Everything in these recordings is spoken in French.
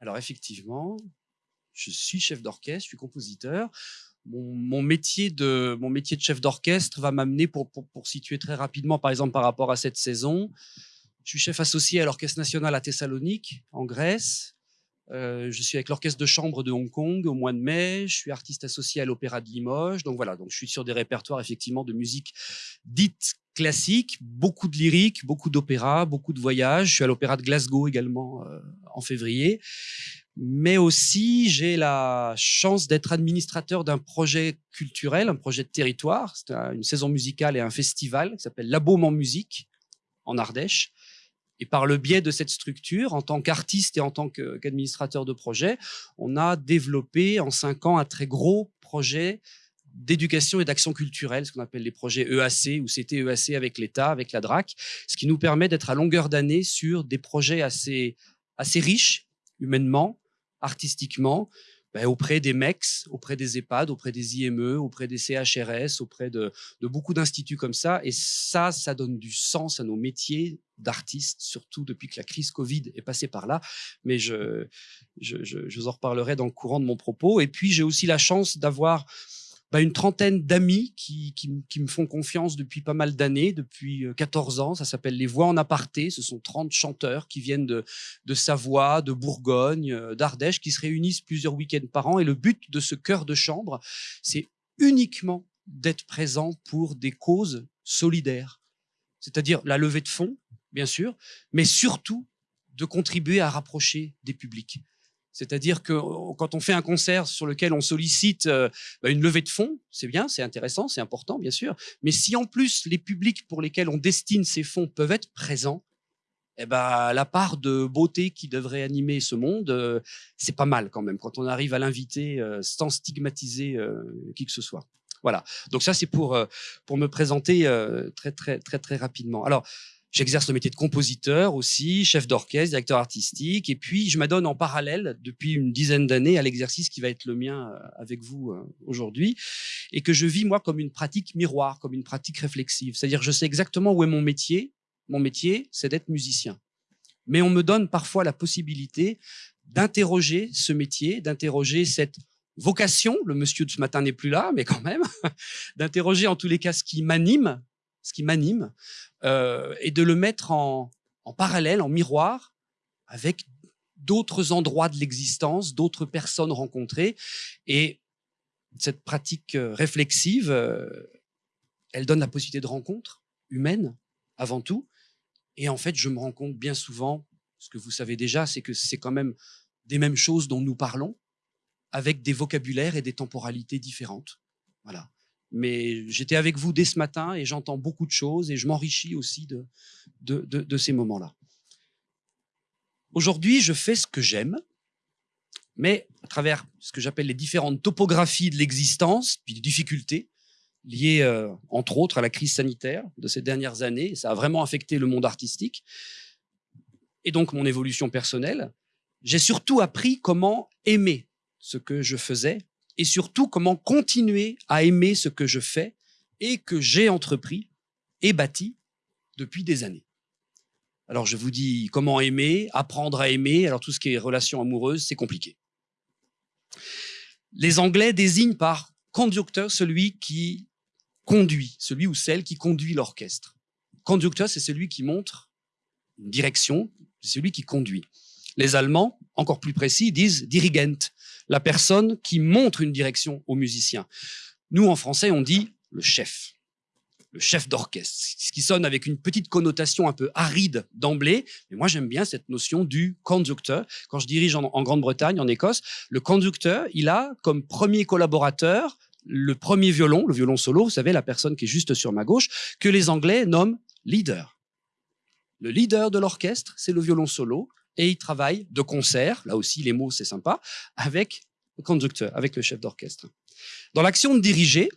Alors effectivement, je suis chef d'orchestre, je suis compositeur. Mon, métier de mon métier de chef d'orchestre va m'amener pour, pour, situer très rapidement, par exemple par rapport à cette saison. Je suis chef associé à l'Orchestre national à Thessalonique, en Grèce. Euh, je suis avec l'orchestre de chambre de Hong Kong au mois de mai. Je suis artiste associé à l'Opéra de Limoges. Donc voilà, donc je suis sur des répertoires effectivement de musique dite classique, beaucoup de lyrique, beaucoup d'opéra, beaucoup de voyages. Je suis à l'Opéra de Glasgow également euh, en février. Mais aussi, j'ai la chance d'être administrateur d'un projet culturel, un projet de territoire. C'est une saison musicale et un festival qui s'appelle La en musique en Ardèche. Et par le biais de cette structure, en tant qu'artiste et en tant qu'administrateur de projet, on a développé en cinq ans un très gros projet d'éducation et d'action culturelle, ce qu'on appelle les projets EAC ou CTEAC avec l'État, avec la DRAC, ce qui nous permet d'être à longueur d'année sur des projets assez, assez riches humainement, artistiquement, ben, auprès des MEX, auprès des EHPAD, auprès des IME, auprès des CHRS, auprès de, de beaucoup d'instituts comme ça. Et ça, ça donne du sens à nos métiers d'artistes, surtout depuis que la crise Covid est passée par là. Mais je, je, je, je vous en reparlerai dans le courant de mon propos. Et puis, j'ai aussi la chance d'avoir bah, une trentaine d'amis qui, qui, me font confiance depuis pas mal d'années, depuis 14 euh, ans. Ça s'appelle Les Voix en aparté. Ce sont 30 chanteurs qui viennent de, de Savoie, de Bourgogne, euh, d'Ardèche, qui se réunissent plusieurs week-ends par an. Et le but de ce chœur de chambre, c'est uniquement d'être présent pour des causes solidaires. C'est-à-dire la levée de fonds, bien sûr, mais surtout de contribuer à rapprocher des publics. C'est-à-dire que quand on fait un concert sur lequel on sollicite euh, bah, une levée de fonds, c'est bien, c'est intéressant, c'est important, bien sûr. Mais si en plus les publics pour lesquels on destine ces fonds peuvent être présents, eh ben, la part de beauté qui devrait animer ce monde, euh, c'est pas mal quand même quand on arrive à l'inviter euh, sans stigmatiser qui que ce soit. Voilà. Donc ça, c'est pour pour me présenter très très très très rapidement. Alors. J'exerce le métier de compositeur aussi, chef d'orchestre, directeur artistique, et puis je m'adonne en parallèle depuis une dizaine d'années à l'exercice qui va être le mien euh, avec vous euh, aujourd'hui, et que je vis moi comme une pratique miroir, comme une pratique réflexive. C'est-à-dire je sais exactement où est mon métier. Mon métier, c'est d'être musicien. Mais on me donne parfois la possibilité d'interroger ce métier, d'interroger cette vocation, le monsieur de ce matin n'est plus là, mais quand même, d'interroger en tous les cas ce qui m'anime, ce qui m'anime, euh, et de le mettre en, en parallèle, en miroir, avec d'autres endroits de l'existence, d'autres personnes rencontrées. Et cette pratique euh, réflexive, euh, elle donne la possibilité de rencontres humaines, avant tout. Et en fait, je me rends compte bien souvent, ce que vous savez déjà, c'est que c'est quand même des mêmes choses dont nous parlons, avec des vocabulaires et des temporalités différentes. Voilà. Mais j'étais avec vous dès ce matin et j'entends beaucoup de choses et je m'enrichis aussi de, de, ces moments-là. Aujourd'hui, je fais ce que j'aime, mais à travers ce que j'appelle les différentes topographies de l'existence, puis des difficultés liées, euh, entre autres, à la crise sanitaire de ces dernières années. Ça a vraiment affecté le monde artistique et donc mon évolution personnelle. J'ai surtout appris comment aimer ce que je faisais et surtout comment continuer à aimer ce que je fais et que j'ai entrepris et bâti depuis des années. Alors je vous dis comment aimer, apprendre à aimer. Alors tout ce qui est relation amoureuse, c'est compliqué. Les Anglais désignent par conducteur celui qui conduit, celui ou celle qui conduit l'orchestre. Conducteur, c'est celui qui montre une direction, c'est celui qui conduit. Les Allemands, encore plus précis, disent dirigent, la personne qui montre une direction aux musiciens. Nous, en français, on dit le chef, le chef d'orchestre, ce qui sonne avec une petite connotation un peu aride d'emblée. Mais moi, j'aime bien cette notion du conducteur. Quand je dirige en, en Grande-Bretagne, en Écosse, le conducteur, il a comme premier collaborateur le premier violon, le violon solo, vous savez, la personne qui est juste sur ma gauche, que les Anglais nomment leader. Le leader de l'orchestre, c'est le violon solo et il travaille de concert, là aussi les mots c'est sympa, avec le conducteur, avec le chef d'orchestre. Dans l'action de diriger,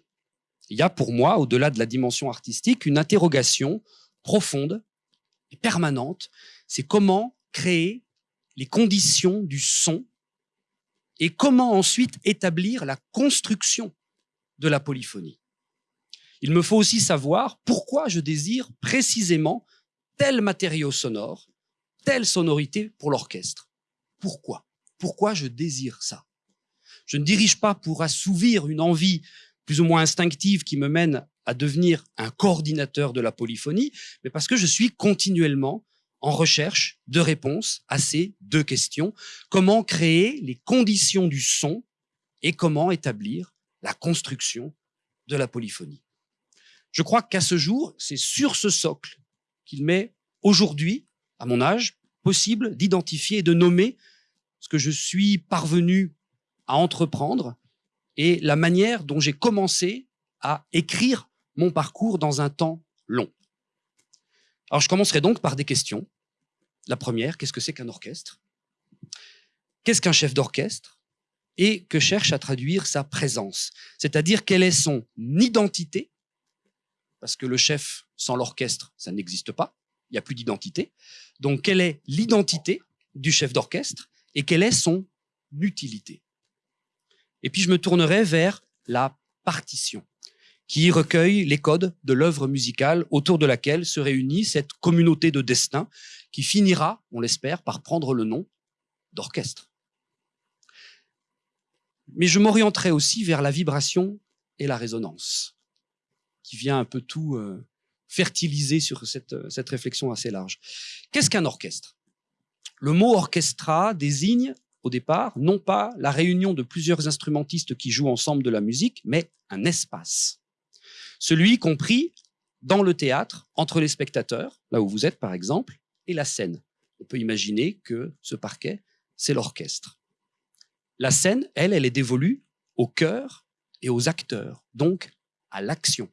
il y a pour moi, au-delà de la dimension artistique, une interrogation profonde et permanente, c'est comment créer les conditions du son et comment ensuite établir la construction de la polyphonie. Il me faut aussi savoir pourquoi je désire précisément tel matériau sonore telle sonorité pour l'orchestre. Pourquoi? Pourquoi je désire ça? Je ne dirige pas pour assouvir une envie plus ou moins instinctive qui me mène à devenir un coordinateur de la polyphonie, mais parce que je suis continuellement en recherche de réponses à ces deux questions. Comment créer les conditions du son et comment établir la construction de la polyphonie? Je crois qu'à ce jour, c'est sur ce socle qu'il m'est aujourd'hui, à mon âge, possible d'identifier et de nommer ce que je suis parvenu à entreprendre et la manière dont j'ai commencé à écrire mon parcours dans un temps long. Alors je commencerai donc par des questions. La première, qu'est-ce que c'est qu'un orchestre? Qu'est-ce qu'un chef d'orchestre? Et que cherche à traduire sa présence? C'est-à-dire quelle est son identité? Parce que le chef sans l'orchestre, ça n'existe pas. Il n'y a plus d'identité. Donc quelle est l'identité du chef d'orchestre et quelle est son utilité? Et puis je me tournerai vers la partition qui recueille les codes de l'œuvre musicale autour de laquelle se réunit cette communauté de destin qui finira, on l'espère, par prendre le nom d'orchestre. Mais je m'orienterai aussi vers la vibration et la résonance, qui vient un peu tout euh, fertiliser sur cette, cette réflexion assez large. Qu'est-ce qu'un orchestre? Le mot orchestra désigne au départ non pas la réunion de plusieurs instrumentistes qui jouent ensemble de la musique, mais un espace celui compris dans le théâtre, entre les spectateurs, là où vous êtes par exemple, et la scène. On peut imaginer que ce parquet, c'est l'orchestre. La scène, elle, elle est dévolue au cœur et aux acteurs, donc à l'action.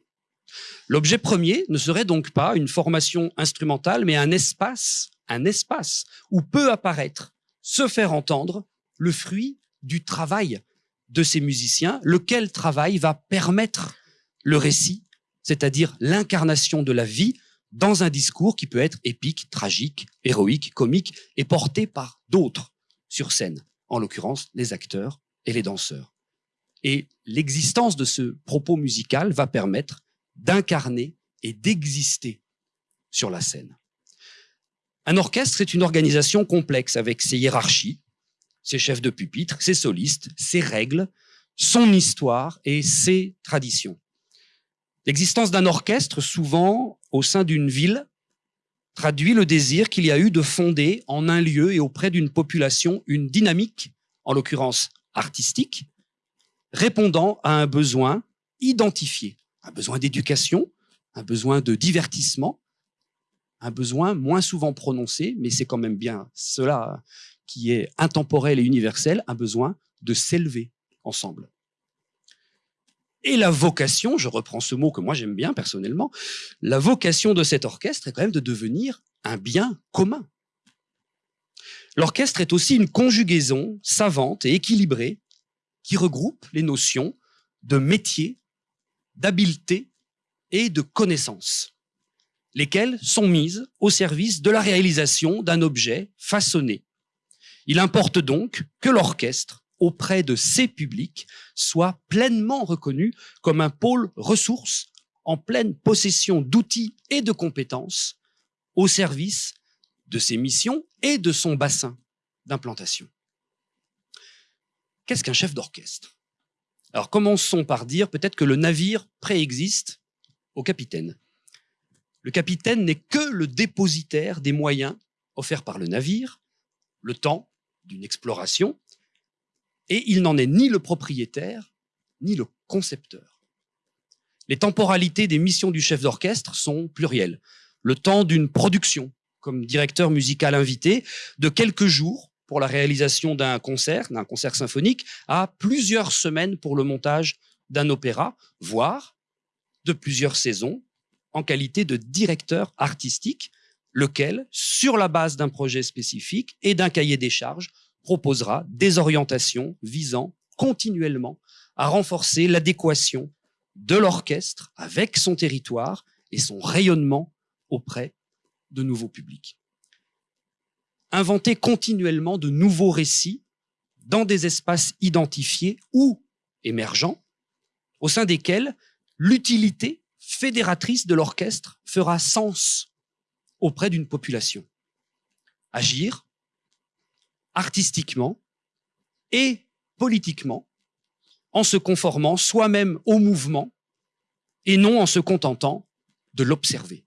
L'objet premier ne serait donc pas une formation instrumentale, mais un espace, un espace où peut apparaître, se faire entendre, le fruit du travail de ces musiciens, lequel travail va permettre le récit, c'est-à-dire l'incarnation de la vie dans un discours qui peut être épique, tragique, héroïque, comique et porté par d'autres sur scène, en l'occurrence les acteurs et les danseurs. Et l'existence de ce propos musical va permettre d'incarner et d'exister sur la scène. Un orchestre est une organisation complexe avec ses hiérarchies, ses chefs de pupitre, ses solistes, ses règles, son histoire et ses traditions. L'existence d'un orchestre, souvent au sein d'une ville, traduit le désir qu'il y a eu de fonder en un lieu et auprès d'une population une dynamique, en l'occurrence artistique, répondant à un besoin identifié, un besoin d'éducation, un besoin de divertissement, un besoin moins souvent prononcé, mais c'est quand même bien cela qui est intemporel et universel, un besoin de s'élever ensemble. Et la vocation, je reprends ce mot que moi j'aime bien personnellement, la vocation de cet orchestre est quand même de devenir un bien commun. L'orchestre est aussi une conjugaison savante et équilibrée qui regroupe les notions de métier, d'habileté et de connaissance, lesquelles sont mises au service de la réalisation d'un objet façonné. Il importe donc que l'orchestre auprès de ces publics soit pleinement reconnu comme un pôle ressource en pleine possession d'outils et de compétences au service de ses missions et de son bassin d'implantation. Qu'est-ce qu'un chef d'orchestre? Alors commençons par dire peut-être que le navire préexiste au capitaine. Le capitaine n'est que le dépositaire des moyens offerts par le navire, le temps d'une exploration, et il n'en est ni le propriétaire, ni le concepteur. Les temporalités des missions du chef d'orchestre sont plurielles. Le temps d'une production, comme directeur musical invité, de quelques jours pour la réalisation d'un concert, d'un concert symphonique, à plusieurs semaines pour le montage d'un opéra, voire de plusieurs saisons en qualité de directeur artistique, lequel, sur la base d'un projet spécifique et d'un cahier des charges, proposera des orientations visant continuellement à renforcer l'adéquation de l'orchestre avec son territoire et son rayonnement auprès de nouveaux publics. Inventer continuellement de nouveaux récits dans des espaces identifiés ou émergents, au sein desquels l'utilité fédératrice de l'orchestre fera sens auprès d'une population. Agir artistiquement et politiquement, en se conformant soi-même au mouvement et non en se contentant de l'observer.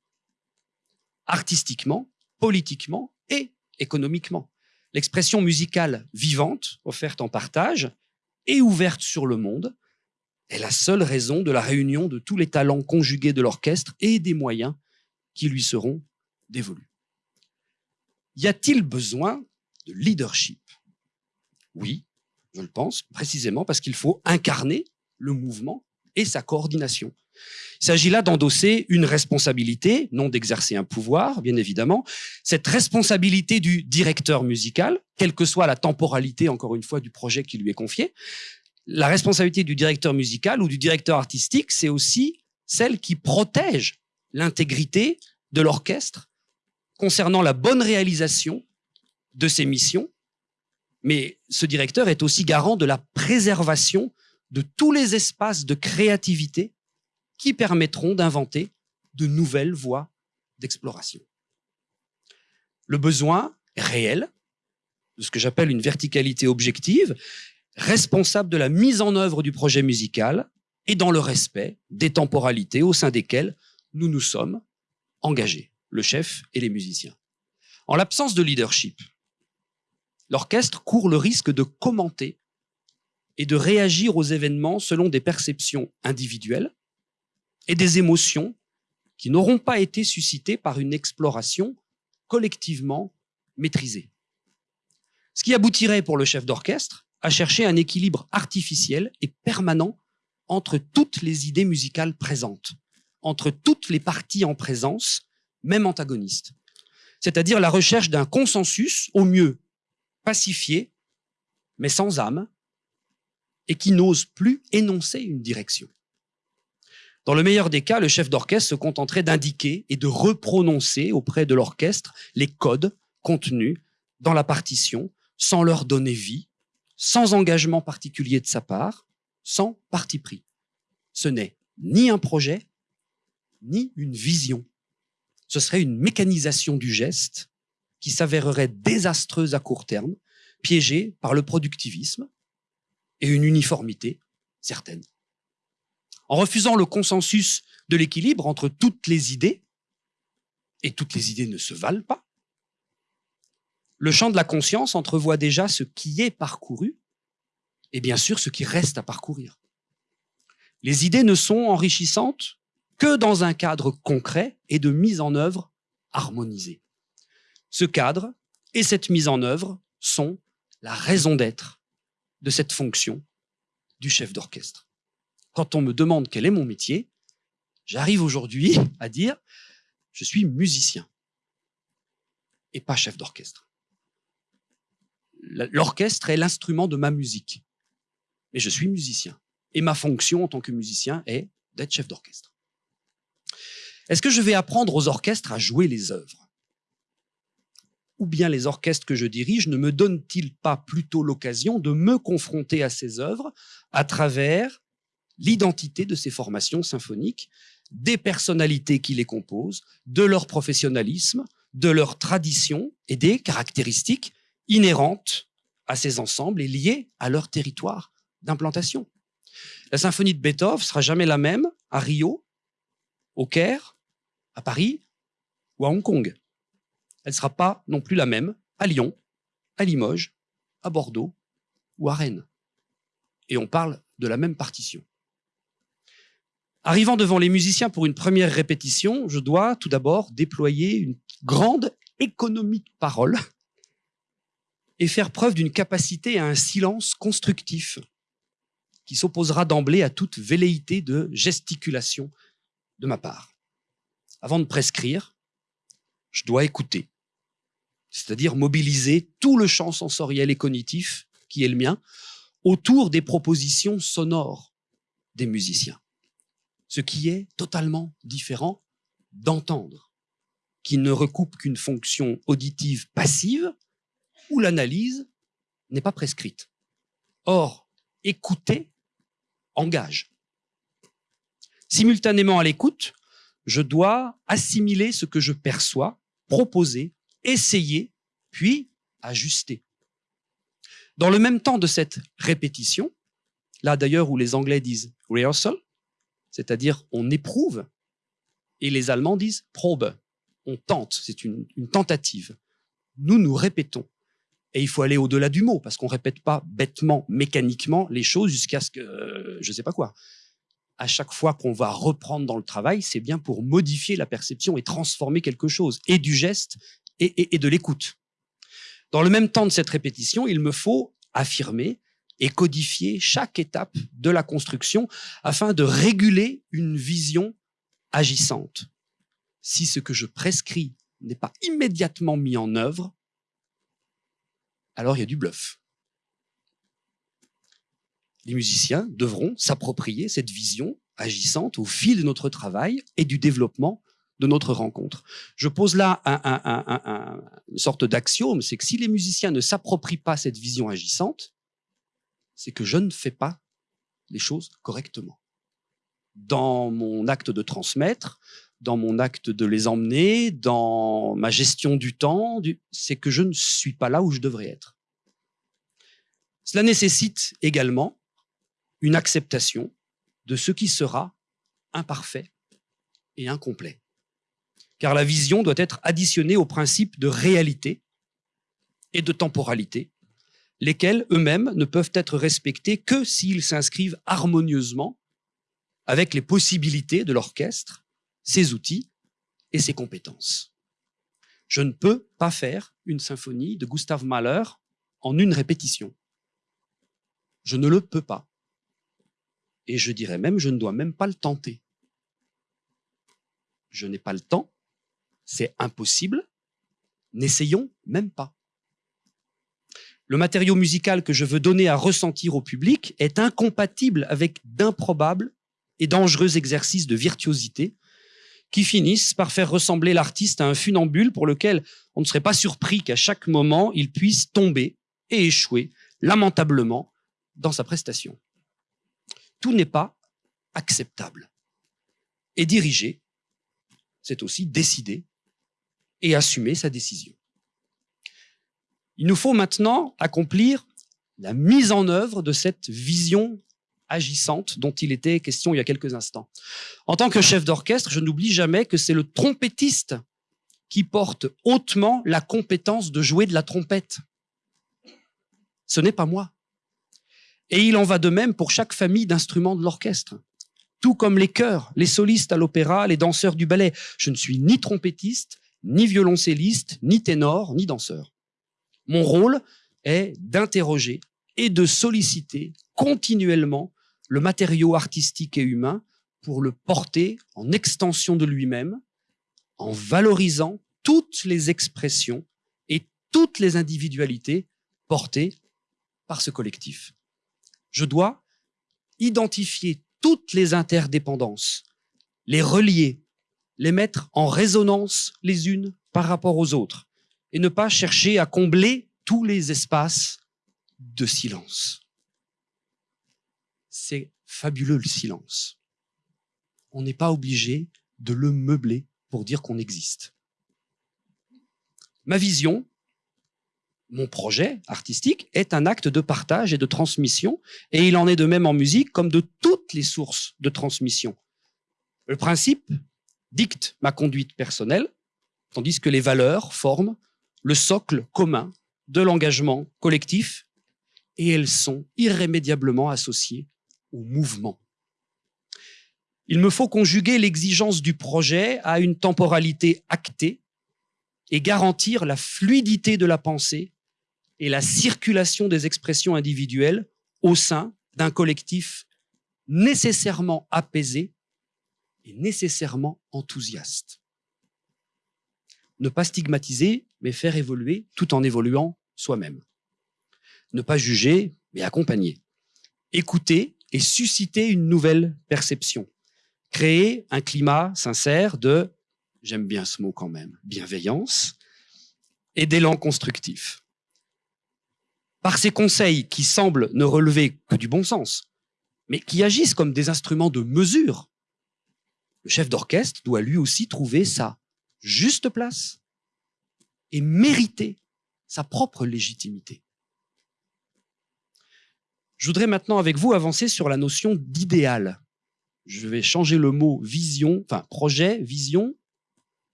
Artistiquement, politiquement et économiquement. L'expression musicale vivante, offerte en partage et ouverte sur le monde, est la seule raison de la réunion de tous les talents conjugués de l'orchestre et des moyens qui lui seront dévolus. Y a-t-il besoin de leadership? Oui, je le pense, précisément parce qu'il faut incarner le mouvement et sa coordination. Il s'agit là d'endosser une responsabilité, non d'exercer un pouvoir, bien évidemment. Cette responsabilité du directeur musical, quelle que soit la temporalité, encore une fois, du projet qui lui est confié, la responsabilité du directeur musical ou du directeur artistique, c'est aussi celle qui protège l'intégrité de l'orchestre concernant la bonne réalisation de ses missions. Mais ce directeur est aussi garant de la préservation de tous les espaces de créativité qui permettront d'inventer de nouvelles voies d'exploration. Le besoin réel de ce que j'appelle une verticalité objective, responsable de la mise en œuvre du projet musical et dans le respect des temporalités au sein desquelles nous nous sommes engagés, le chef et les musiciens. En l'absence de leadership, l'orchestre court le risque de commenter et de réagir aux événements selon des perceptions individuelles et des émotions qui n'auront pas été suscitées par une exploration collectivement maîtrisée. Ce qui aboutirait pour le chef d'orchestre à chercher un équilibre artificiel et permanent entre toutes les idées musicales présentes, entre toutes les parties en présence, même antagonistes. C'est-à-dire la recherche d'un consensus, au mieux pacifié, mais sans âme, et qui n'ose plus énoncer une direction. Dans le meilleur des cas, le chef d'orchestre se contenterait d'indiquer et de reprononcer auprès de l'orchestre les codes contenus dans la partition sans leur donner vie, sans engagement particulier de sa part, sans parti pris. Ce n'est ni un projet, ni une vision. Ce serait une mécanisation du geste qui s'avérerait désastreuse à court terme, piégée par le productivisme et une uniformité certaine en refusant le consensus de l'équilibre entre toutes les idées, et toutes les idées ne se valent pas, le champ de la conscience entrevoit déjà ce qui est parcouru et bien sûr ce qui reste à parcourir. Les idées ne sont enrichissantes que dans un cadre concret et de mise en œuvre harmonisée. Ce cadre et cette mise en œuvre sont la raison d'être de cette fonction du chef d'orchestre quand on me demande quel est mon métier, j'arrive aujourd'hui à dire je suis musicien et pas chef d'orchestre. L'orchestre est l'instrument de ma musique, mais je suis musicien. Et ma fonction en tant que musicien est d'être chef d'orchestre. Est-ce que je vais apprendre aux orchestres à jouer les œuvres? Ou bien les orchestres que je dirige ne me donnent-ils pas plutôt l'occasion de me confronter à ces œuvres à travers l'identité de ces formations symphoniques, des personnalités qui les composent, de leur professionnalisme, de leur tradition et des caractéristiques inhérentes à ces ensembles et liées à leur territoire d'implantation. La symphonie de Beethoven sera jamais la même à Rio, au Caire, à Paris ou à Hong Kong. Elle ne sera pas non plus la même à Lyon, à Limoges, à Bordeaux ou à Rennes. Et on parle de la même partition. Arrivant devant les musiciens pour une première répétition, je dois tout d'abord déployer une grande économie de parole et faire preuve d'une capacité à un silence constructif qui s'opposera d'emblée à toute velléité de gesticulation de ma part. Avant de prescrire, je dois écouter, c'est-à-dire mobiliser tout le champ sensoriel et cognitif qui est le mien autour des propositions sonores des musiciens ce qui est totalement différent d'entendre, qui ne recoupe qu'une fonction auditive passive où l'analyse n'est pas prescrite. Or, écouter engage. Simultanément à l'écoute, je dois assimiler ce que je perçois, proposer, essayer, puis ajuster. Dans le même temps de cette répétition, là d'ailleurs où les Anglais disent rehearsal, c'est-à-dire on éprouve, et les Allemands disent probe, on tente, c'est une, une tentative. Nous, nous répétons. Et il faut aller au-delà du mot, parce qu'on répète pas bêtement, mécaniquement les choses jusqu'à ce que, euh, je sais pas quoi. À chaque fois qu'on va reprendre dans le travail, c'est bien pour modifier la perception et transformer quelque chose, et du geste et, et, et de l'écoute. Dans le même temps de cette répétition, il me faut affirmer et codifier chaque étape de la construction afin de réguler une vision agissante. Si ce que je prescris n'est pas immédiatement mis en œuvre, alors il y a du bluff. Les musiciens devront s'approprier cette vision agissante au fil de notre travail et du développement de notre rencontre. Je pose là une sorte d'axiome, c'est que si les musiciens ne s'approprient pas cette vision agissante, c'est que je ne fais pas les choses correctement. Dans mon acte de transmettre, dans mon acte de les emmener, dans ma gestion du temps, c'est que je ne suis pas là où je devrais être. Cela nécessite également une acceptation de ce qui sera imparfait et incomplet. Car la vision doit être additionnée aux principes de réalité et de temporalité, lesquels eux-mêmes ne peuvent être respectés que s'ils s'inscrivent harmonieusement avec les possibilités de l'orchestre ses outils et ses compétences. Je ne peux pas faire une symphonie de Gustav Mahler en une répétition. Je ne le peux pas. Et je dirais même, je ne dois même pas le tenter. Je n'ai pas le temps, c'est impossible, n'essayons même pas. Le matériau musical que je veux donner à ressentir au public est incompatible avec d'improbables et dangereux exercices de virtuosité qui finissent par faire ressembler l'artiste à un funambule pour lequel on ne serait pas surpris qu'à chaque moment, il puisse tomber et échouer lamentablement dans sa prestation. Tout n'est pas acceptable. Et diriger, c'est aussi décider et assumer sa décision. Il nous faut maintenant accomplir la mise en œuvre de cette vision agissante dont il était question il y a quelques instants. En tant que chef d'orchestre, je n'oublie jamais que c'est le trompettiste qui porte hautement la compétence de jouer de la trompette. Ce n'est pas moi. Et il en va de même pour chaque famille d'instruments de l'orchestre. Tout comme les chœurs, les solistes à l'opéra, les danseurs du ballet. Je ne suis ni trompettiste, ni violoncelliste, ni ténor, ni danseur. Mon rôle est d'interroger et de solliciter continuellement le matériau artistique et humain pour le porter en extension de lui-même, en valorisant toutes les expressions et toutes les individualités portées par ce collectif. Je dois identifier toutes les interdépendances, les relier, les mettre en résonance les unes par rapport aux autres, et ne pas chercher à combler tous les espaces de silence c'est fabuleux le silence. On n'est pas obligé de le meubler pour dire qu'on existe. Ma vision, mon projet artistique est un acte de partage et de transmission, et il en est de même en musique comme de toutes les sources de transmission. Le principe dicte ma conduite personnelle, tandis que les valeurs forment le socle commun de l'engagement collectif, et elles sont irrémédiablement associées au mouvement. Il me faut conjuguer l'exigence du projet à une temporalité actée et garantir la fluidité de la pensée et la circulation des expressions individuelles au sein d'un collectif nécessairement apaisé et nécessairement enthousiaste. Ne pas stigmatiser, mais faire évoluer tout en évoluant soi-même. Ne pas juger, mais accompagner. Écouter et susciter une nouvelle perception. Créer un climat sincère de, j'aime bien ce mot quand même, bienveillance et d'élan constructif. Par ces conseils qui semblent ne relever que du bon sens, mais qui agissent comme des instruments de mesure, le chef d'orchestre doit lui aussi trouver sa juste place et mériter sa propre légitimité. Je voudrais maintenant avec vous avancer sur la notion d'idéal. Je vais changer le mot vision, enfin projet, vision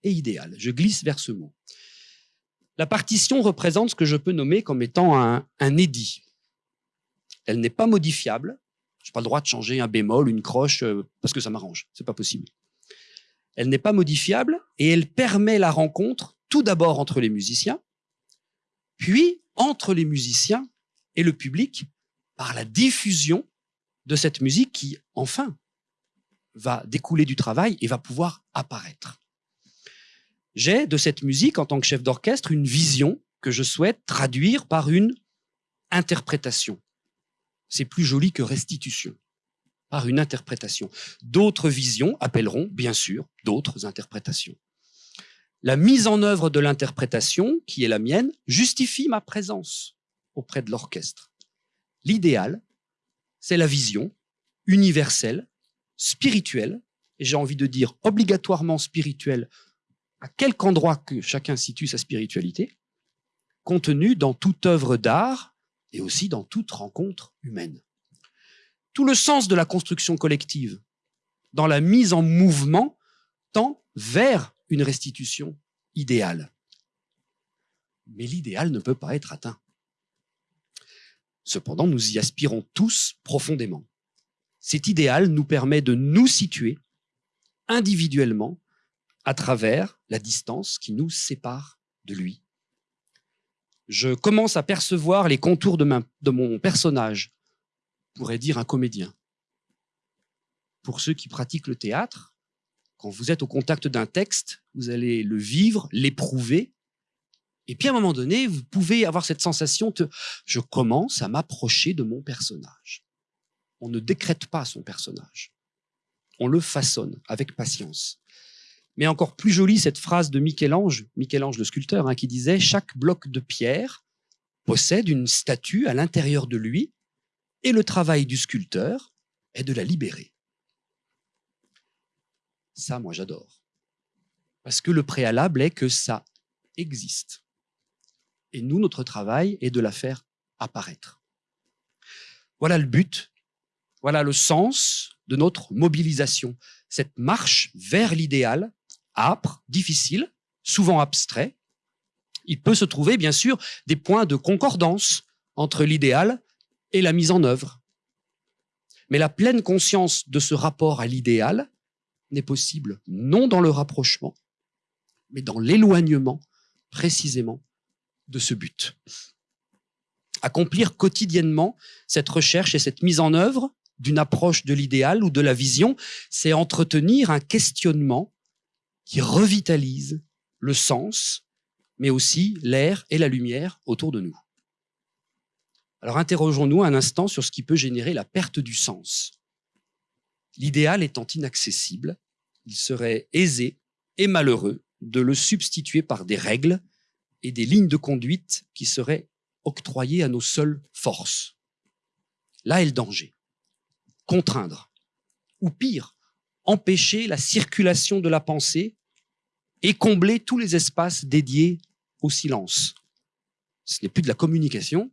et idéal. Je glisse vers ce mot. La partition représente ce que je peux nommer comme étant un, édit. Elle n'est pas modifiable. Je n'ai pas le droit de changer un bémol, une croche, euh, parce que ça m'arrange. C'est pas possible. Elle n'est pas modifiable et elle permet la rencontre tout d'abord entre les musiciens, puis entre les musiciens et le public par la diffusion de cette musique qui, enfin, va découler du travail et va pouvoir apparaître. J'ai de cette musique, en tant que chef d'orchestre, une vision que je souhaite traduire par une interprétation. C'est plus joli que restitution, par une interprétation. D'autres visions appelleront, bien sûr, d'autres interprétations. La mise en œuvre de l'interprétation, qui est la mienne, justifie ma présence auprès de l'orchestre. L'idéal, c'est la vision universelle, spirituelle, et j'ai envie de dire obligatoirement spirituelle à quelque endroit que chacun situe sa spiritualité, contenue dans toute œuvre d'art et aussi dans toute rencontre humaine. Tout le sens de la construction collective, dans la mise en mouvement, tend vers une restitution idéale. Mais l'idéal ne peut pas être atteint. Cependant, nous y aspirons tous profondément. Cet idéal nous permet de nous situer individuellement à travers la distance qui nous sépare de lui. Je commence à percevoir les contours de, de mon personnage, pourrait dire un comédien. Pour ceux qui pratiquent le théâtre, quand vous êtes au contact d'un texte, vous allez le vivre, l'éprouver, et puis à un moment donné, vous pouvez avoir cette sensation de je commence à m'approcher de mon personnage. On ne décrète pas son personnage. On le façonne avec patience. Mais encore plus jolie cette phrase de Michel-Ange, Michel-Ange le sculpteur, hein, qui disait chaque bloc de pierre possède une statue à l'intérieur de lui, et le travail du sculpteur est de la libérer. Ça, moi, j'adore. Parce que le préalable est que ça existe. Et nous, notre travail est de la faire apparaître. Voilà le but, voilà le sens de notre mobilisation, cette marche vers l'idéal âpre, difficile, souvent abstrait. Il peut se trouver, bien sûr, des points de concordance entre l'idéal et la mise en œuvre. Mais la pleine conscience de ce rapport à l'idéal n'est possible non dans le rapprochement, mais dans l'éloignement précisément de ce but. Accomplir quotidiennement cette recherche et cette mise en œuvre d'une approche de l'idéal ou de la vision, c'est entretenir un questionnement qui revitalise le sens, mais aussi l'air et la lumière autour de nous. Alors interrogeons-nous un instant sur ce qui peut générer la perte du sens. L'idéal étant inaccessible, il serait aisé et malheureux de le substituer par des règles et des lignes de conduite qui seraient octroyées à nos seules forces. Là est le danger. Contraindre, ou pire, empêcher la circulation de la pensée et combler tous les espaces dédiés au silence. Ce n'est plus de la communication,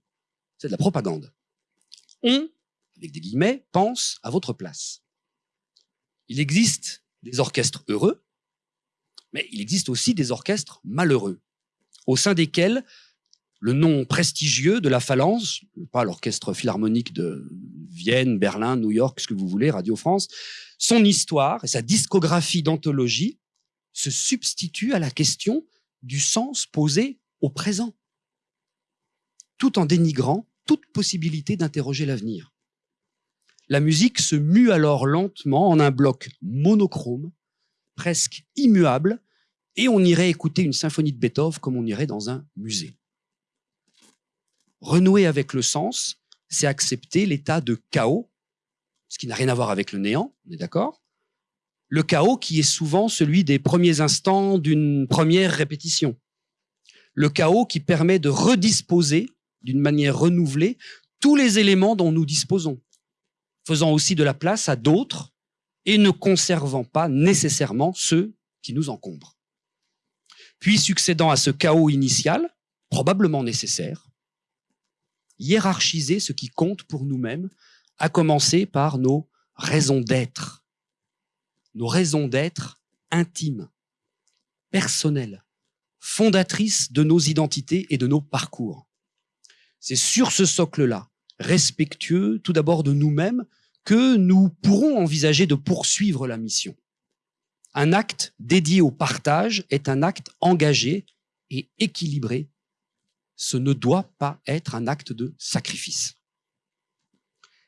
c'est de la propagande. On, avec des guillemets, pense à votre place. Il existe des orchestres heureux, mais il existe aussi des orchestres malheureux, au sein desquels le nom prestigieux de la Phalange, pas l'orchestre philharmonique de Vienne, Berlin, New York, ce que vous voulez, Radio France, son histoire et sa discographie d'anthologie se substitue à la question du sens posé au présent, tout en dénigrant toute possibilité d'interroger l'avenir. La musique se mue alors lentement en un bloc monochrome, presque immuable, et on irait écouter une symphonie de Beethoven comme on irait dans un musée. Renouer avec le sens, c'est accepter l'état de chaos, ce qui n'a rien à voir avec le néant, on est d'accord le chaos qui est souvent celui des premiers instants d'une première répétition. Le chaos qui permet de redisposer d'une manière renouvelée tous les éléments dont nous disposons, faisant aussi de la place à d'autres et ne conservant pas nécessairement ceux qui nous encombrent. Puis succédant à ce chaos initial, probablement nécessaire, hiérarchiser ce qui compte pour nous-mêmes, à commencer par nos raisons d'être, nos raisons d'être intimes, personnelles, fondatrices de nos identités et de nos parcours. C'est sur ce socle-là, respectueux tout d'abord de nous-mêmes, que nous pourrons envisager de poursuivre la mission. Un acte dédié au partage est un acte engagé et équilibré. Ce ne doit pas être un acte de sacrifice.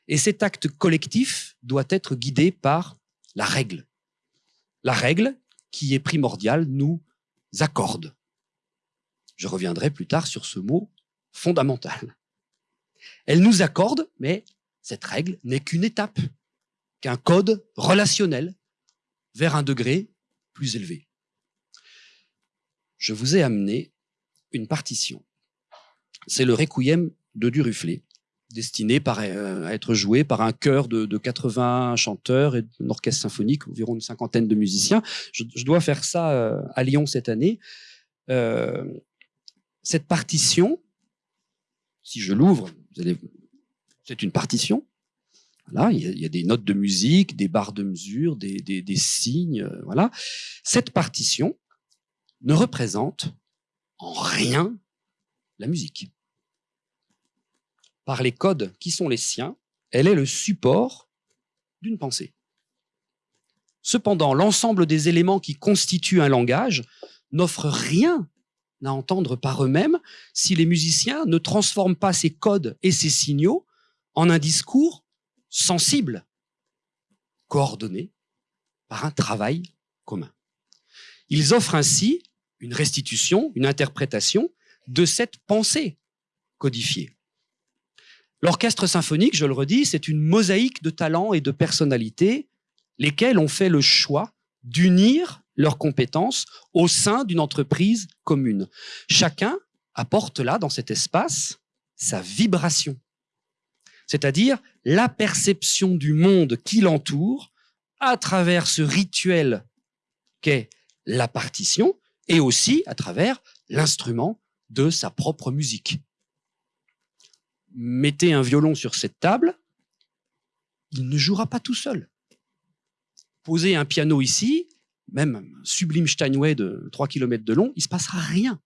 Et cet acte collectif doit être guidé par la règle. La règle qui est primordiale nous accorde. Je reviendrai plus tard sur ce mot fondamental. Elle nous accorde, mais cette règle n'est qu'une étape, qu'un code relationnel vers un degré plus élevé. Je vous ai amené une partition. C'est le Requiem de Duruflé, destiné euh, à être joué par un chœur de, 80 chanteurs et un orchestre symphonique, environ une cinquantaine de musiciens. Je, dois faire ça euh, à Lyon cette année. Euh, cette partition, si je l'ouvre, c'est une partition. Là, il y, a, des notes de musique, des barres de mesure, des, signes. voilà. Cette partition ne représente en rien la musique par les codes qui sont les siens, elle est le support d'une pensée. Cependant, l'ensemble des éléments qui constituent un langage n'offrent rien à entendre par eux-mêmes si les musiciens ne transforment pas ces codes et ces signaux en un discours sensible, coordonné par un travail commun. Ils offrent ainsi une restitution, une interprétation de cette pensée codifiée. L'orchestre symphonique, je le redis, c'est une mosaïque de talents et de personnalités, lesquels ont fait le choix d'unir leurs compétences au sein d'une entreprise commune. Chacun apporte là, dans cet espace, sa vibration, c'est-à-dire la perception du monde qui l'entoure à travers ce rituel qu'est la partition et aussi à travers l'instrument de sa propre musique mettez un violon sur cette table, il ne jouera pas tout seul. Posez un piano ici, même un sublime Steinway de 3 km de long, il ne se passera rien.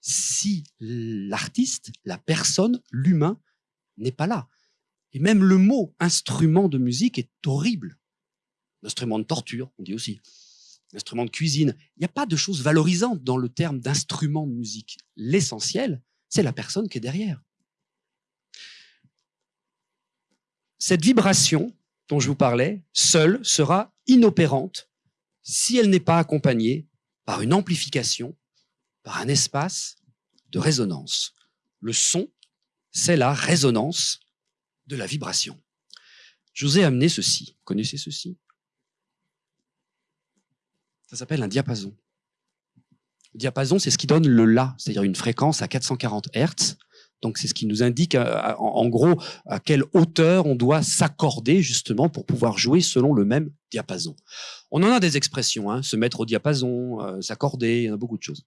Si l'artiste, la personne, l'humain n'est pas là. Et même le mot instrument de musique est horrible. Instrument de torture, on dit aussi. Instrument de cuisine. Il n'y a pas de choses valorisantes dans le terme d'instrument de musique. L'essentiel, c'est la personne qui est derrière. Cette vibration dont je vous parlais, seule, sera inopérante si elle n'est pas accompagnée par une amplification, par un espace de résonance. Le son, c'est la résonance de la vibration. Je vous ai amené ceci. Vous connaissez ceci? Ça s'appelle un diapason. Diapason, c'est ce qui donne le La, c'est-à-dire une fréquence à 440 Hertz. Donc c'est ce qui nous indique euh, en, gros à quelle hauteur on doit s'accorder justement pour pouvoir jouer selon le même diapason. On en a des expressions, hein, se mettre au diapason, euh, s'accorder, il y en a beaucoup de choses.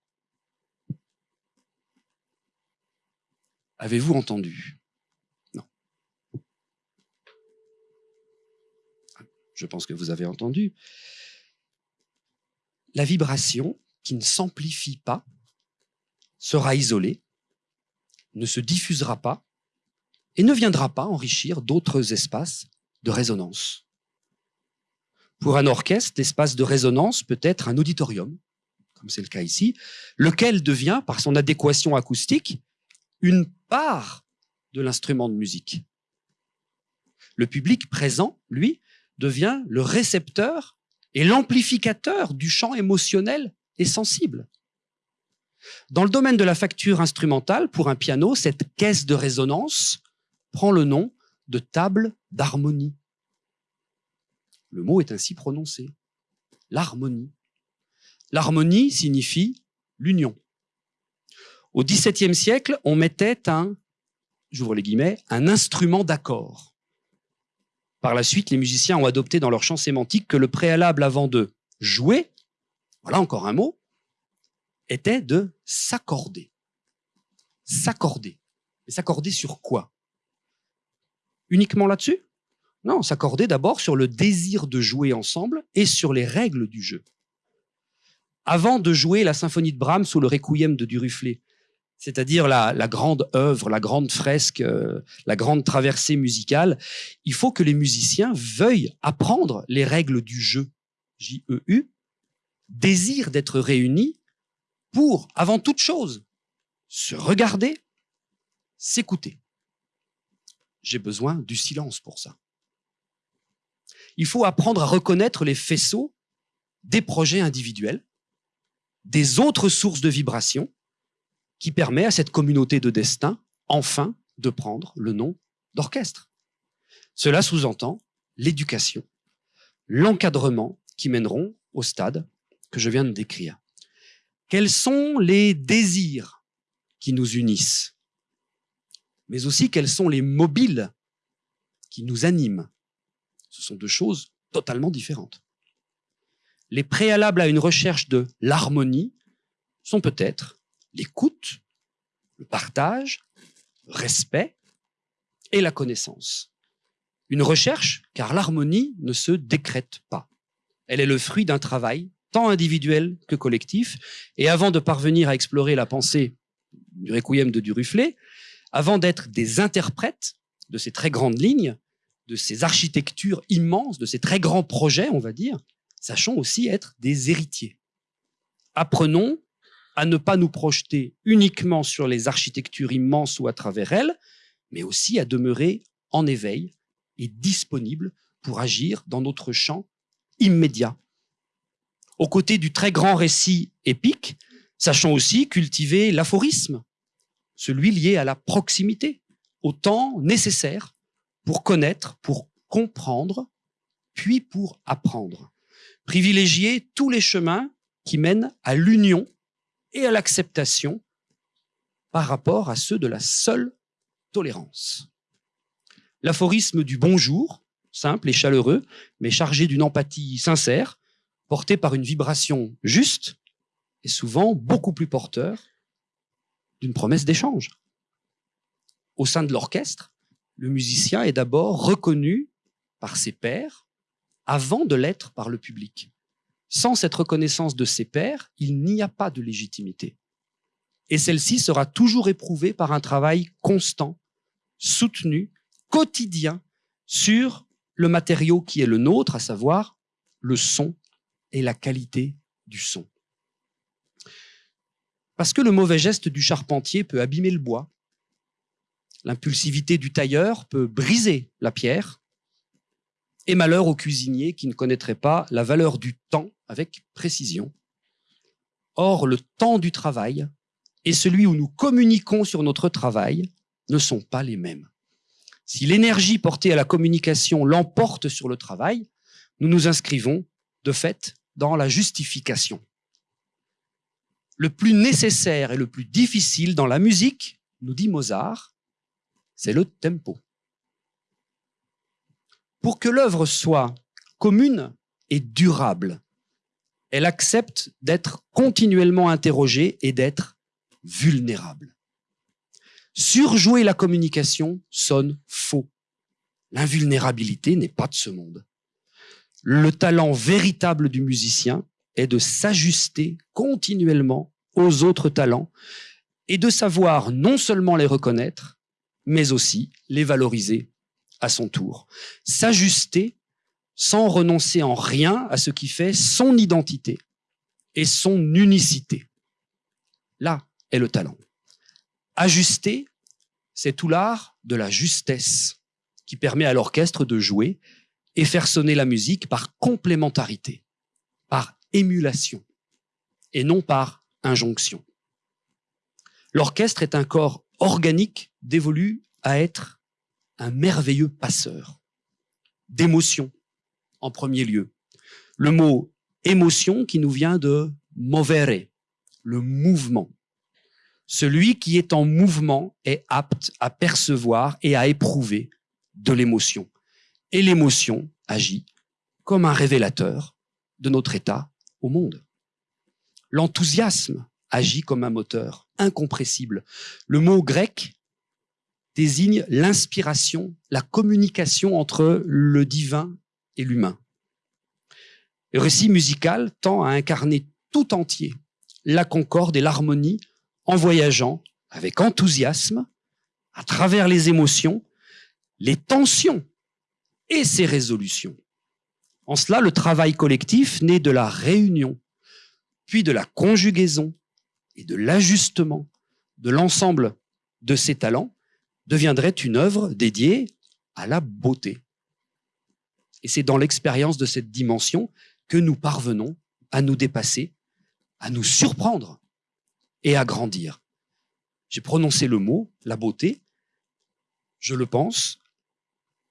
Avez-vous entendu? Non. Je pense que vous avez entendu. La vibration qui ne s'amplifie pas sera isolée ne se diffusera pas et ne viendra pas enrichir d'autres espaces de résonance. Pour un orchestre, l'espace de résonance peut être un auditorium, comme c'est le cas ici, lequel devient, par son adéquation acoustique, une part de l'instrument de musique. Le public présent, lui, devient le récepteur et l'amplificateur du champ émotionnel et sensible. Dans le domaine de la facture instrumentale, pour un piano, cette caisse de résonance prend le nom de table d'harmonie. Le mot est ainsi prononcé. L'harmonie. L'harmonie signifie l'union. Au XVIIe siècle, on mettait un, j'ouvre les guillemets, un instrument d'accord. Par la suite, les musiciens ont adopté dans leur champ sémantique que le préalable avant de jouer, voilà encore un mot, était de s'accorder. S'accorder. Mais s'accorder sur quoi? Uniquement là-dessus? Non, s'accorder d'abord sur le désir de jouer ensemble et sur les règles du jeu. Avant de jouer la symphonie de Brahms ou le requiem de Duruflé, c'est-à-dire la, grande œuvre, la grande fresque, euh, la grande traversée musicale, il faut que les musiciens veuillent apprendre les règles du jeu, J-E-U, désir d'être réunis pour, avant toute chose, se regarder, s'écouter. J'ai besoin du silence pour ça. Il faut apprendre à reconnaître les faisceaux des projets individuels, des autres sources de vibrations, qui permet à cette communauté de destin, enfin, de prendre le nom d'orchestre. Cela sous-entend l'éducation, l'encadrement qui mèneront au stade que je viens de décrire. Quels sont les désirs qui nous unissent, mais aussi quels sont les mobiles qui nous animent? Ce sont deux choses totalement différentes. Les préalables à une recherche de l'harmonie sont peut-être l'écoute, le partage, le respect et la connaissance. Une recherche, car l'harmonie ne se décrète pas. Elle est le fruit d'un travail, tant individuel que collectif, et avant de parvenir à explorer la pensée du requiem de Duruflé, avant d'être des interprètes de ces très grandes lignes, de ces architectures immenses, de ces très grands projets, on va dire, sachons aussi être des héritiers. Apprenons à ne pas nous projeter uniquement sur les architectures immenses ou à travers elles, mais aussi à demeurer en éveil et disponible pour agir dans notre champ immédiat. Aux côtés du très grand récit épique, sachons aussi cultiver l'aphorisme, celui lié à la proximité, au temps nécessaire pour connaître, pour comprendre, puis pour apprendre. Privilégier tous les chemins qui mènent à l'union et à l'acceptation par rapport à ceux de la seule tolérance. L'aphorisme du bonjour, simple et chaleureux, mais chargé d'une empathie sincère, porté par une vibration juste, est souvent beaucoup plus porteur d'une promesse d'échange. Au sein de l'orchestre, le musicien est d'abord reconnu par ses pairs avant de l'être par le public. Sans cette reconnaissance de ses pairs, il n'y a pas de légitimité. Et celle-ci sera toujours éprouvée par un travail constant, soutenu, quotidien, sur le matériau qui est le nôtre, à savoir le son et la qualité du son. Parce que le mauvais geste du charpentier peut abîmer le bois, l'impulsivité du tailleur peut briser la pierre, et malheur au cuisinier qui ne connaîtrait pas la valeur du temps avec précision. Or, le temps du travail et celui où nous communiquons sur notre travail ne sont pas les mêmes. Si l'énergie portée à la communication l'emporte sur le travail, nous nous inscrivons, de fait, dans la justification. Le plus nécessaire et le plus difficile dans la musique, nous dit Mozart, c'est le tempo. Pour que l'œuvre soit commune et durable, elle accepte d'être continuellement interrogée et d'être vulnérable. Surjouer la communication sonne faux. L'invulnérabilité n'est pas de ce monde. Le talent véritable du musicien est de s'ajuster continuellement aux autres talents et de savoir non seulement les reconnaître, mais aussi les valoriser à son tour. S'ajuster sans renoncer en rien à ce qui fait son identité et son unicité. Là est le talent. Ajuster, c'est tout l'art de la justesse qui permet à l'orchestre de jouer et faire sonner la musique par complémentarité, par émulation et non par injonction. L'orchestre est un corps organique dévolu à être un merveilleux passeur d'émotions en premier lieu. Le mot émotion qui nous vient de movere, le mouvement. Celui qui est en mouvement est apte à percevoir et à éprouver de l'émotion. Et l'émotion agit comme un révélateur de notre état au monde. L'enthousiasme agit comme un moteur incompressible. Le mot grec désigne l'inspiration, la communication entre le divin et l'humain. Le récit musical tend à incarner tout entier la concorde et l'harmonie en voyageant avec enthousiasme à travers les émotions, les tensions et ses résolutions. En cela, le travail collectif naît de la réunion, puis de la conjugaison et de l'ajustement de l'ensemble de ces talents deviendrait une œuvre dédiée à la beauté. Et c'est dans l'expérience de cette dimension que nous parvenons à nous dépasser, à nous surprendre et à grandir. J'ai prononcé le mot, la beauté. Je le pense,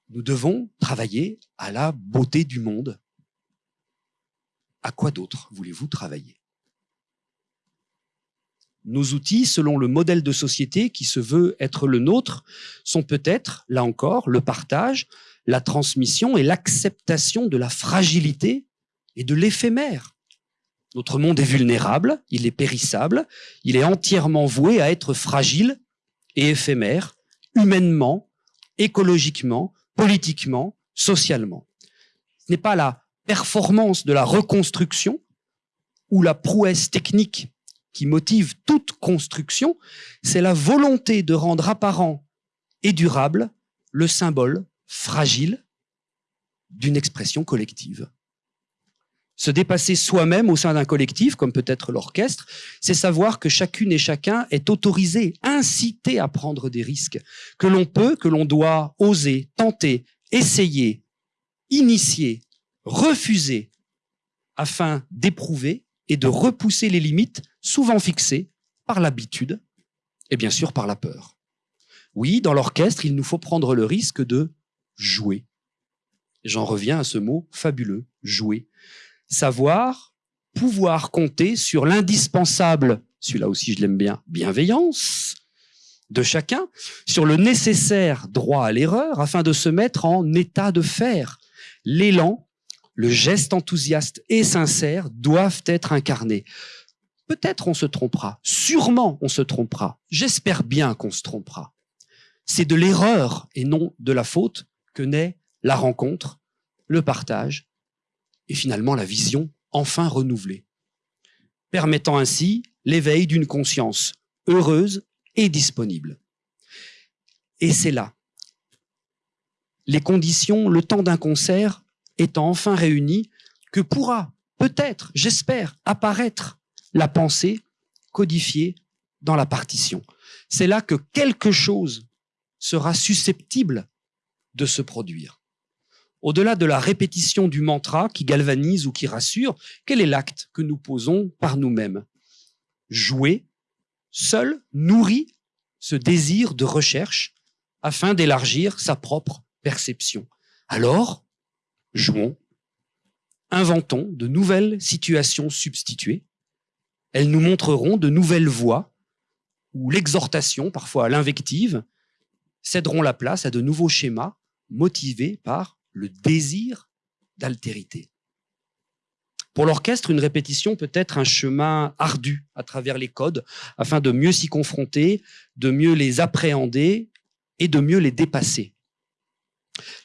nous devons travailler à la beauté du monde. À quoi d'autre voulez-vous travailler? Nos outils, selon le modèle de société qui se veut être le nôtre, sont peut-être, là encore, le partage, la transmission et l'acceptation de la fragilité et de l'éphémère. Notre monde est vulnérable, il est périssable, il est entièrement voué à être fragile et éphémère, humainement, écologiquement, politiquement, socialement. Ce n'est pas la performance de la reconstruction ou la prouesse technique qui motive toute construction, c'est la volonté de rendre apparent et durable le symbole fragile d'une expression collective. Se dépasser soi-même au sein d'un collectif, comme peut être l'orchestre, c'est savoir que chacune et chacun est autorisé, incité à prendre des risques, que l'on peut, que l'on doit oser, tenter, essayer, initier, refuser, afin d'éprouver et de repousser les limites souvent fixées par l'habitude et bien sûr par la peur. Oui, dans l'orchestre, il nous faut prendre le risque de jouer. J'en reviens à ce mot fabuleux, jouer savoir, pouvoir compter sur l'indispensable, celui-là aussi je l'aime bien, bienveillance de chacun, sur le nécessaire droit à l'erreur afin de se mettre en état de faire. L'élan, le geste enthousiaste et sincère doivent être incarnés. Peut-être on se trompera, sûrement on se trompera, j'espère bien qu'on se trompera. C'est de l'erreur et non de la faute que naît la rencontre, le partage et finalement la vision enfin renouvelée, permettant ainsi l'éveil d'une conscience heureuse et disponible. Et c'est là, les conditions, le temps d'un concert étant enfin réunies, que pourra, peut-être, j'espère, apparaître la pensée codifiée dans la partition. C'est là que quelque chose sera susceptible de se produire. Au-delà de la répétition du mantra qui galvanise ou qui rassure, quel est l'acte que nous posons par nous-mêmes? Jouer, seul, nourrit ce désir de recherche afin d'élargir sa propre perception. Alors, jouons, inventons de nouvelles situations substituées. Elles nous montreront de nouvelles voies où l'exhortation, parfois l'invective, céderont la place à de nouveaux schémas motivés par le désir d'altérité. Pour l'orchestre, une répétition peut être un chemin ardu à travers les codes afin de mieux s'y confronter, de mieux les appréhender et de mieux les dépasser.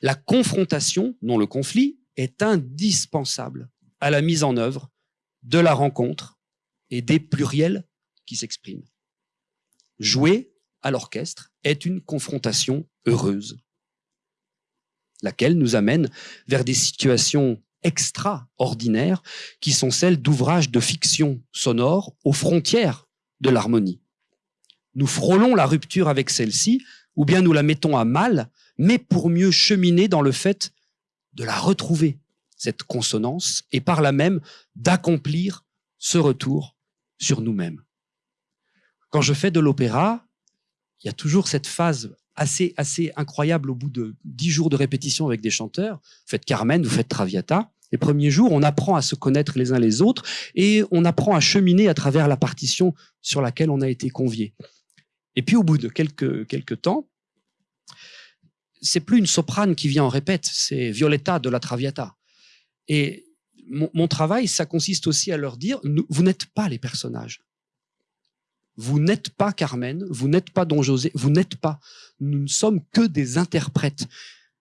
La confrontation, non le conflit, est indispensable à la mise en œuvre de la rencontre et des pluriels qui s'expriment. Jouer à l'orchestre est une confrontation heureuse laquelle nous amène vers des situations extraordinaires qui sont celles d'ouvrages de fiction sonore aux frontières de l'harmonie. Nous frôlons la rupture avec celle-ci, ou bien nous la mettons à mal, mais pour mieux cheminer dans le fait de la retrouver, cette consonance, et par là même d'accomplir ce retour sur nous-mêmes. Quand je fais de l'opéra, il y a toujours cette phase assez, assez incroyable au bout de dix jours de répétition avec des chanteurs. Vous faites Carmen, vous faites Traviata. Les premiers jours, on apprend à se connaître les uns les autres et on apprend à cheminer à travers la partition sur laquelle on a été convié. Et puis au bout de quelques, quelques temps, c'est plus une soprane qui vient en répète, c'est Violetta de la Traviata. Et mon, travail, ça consiste aussi à leur dire, vous n'êtes pas les personnages. Vous n'êtes pas Carmen, vous n'êtes pas Don José, vous n'êtes pas. Nous ne sommes que des interprètes.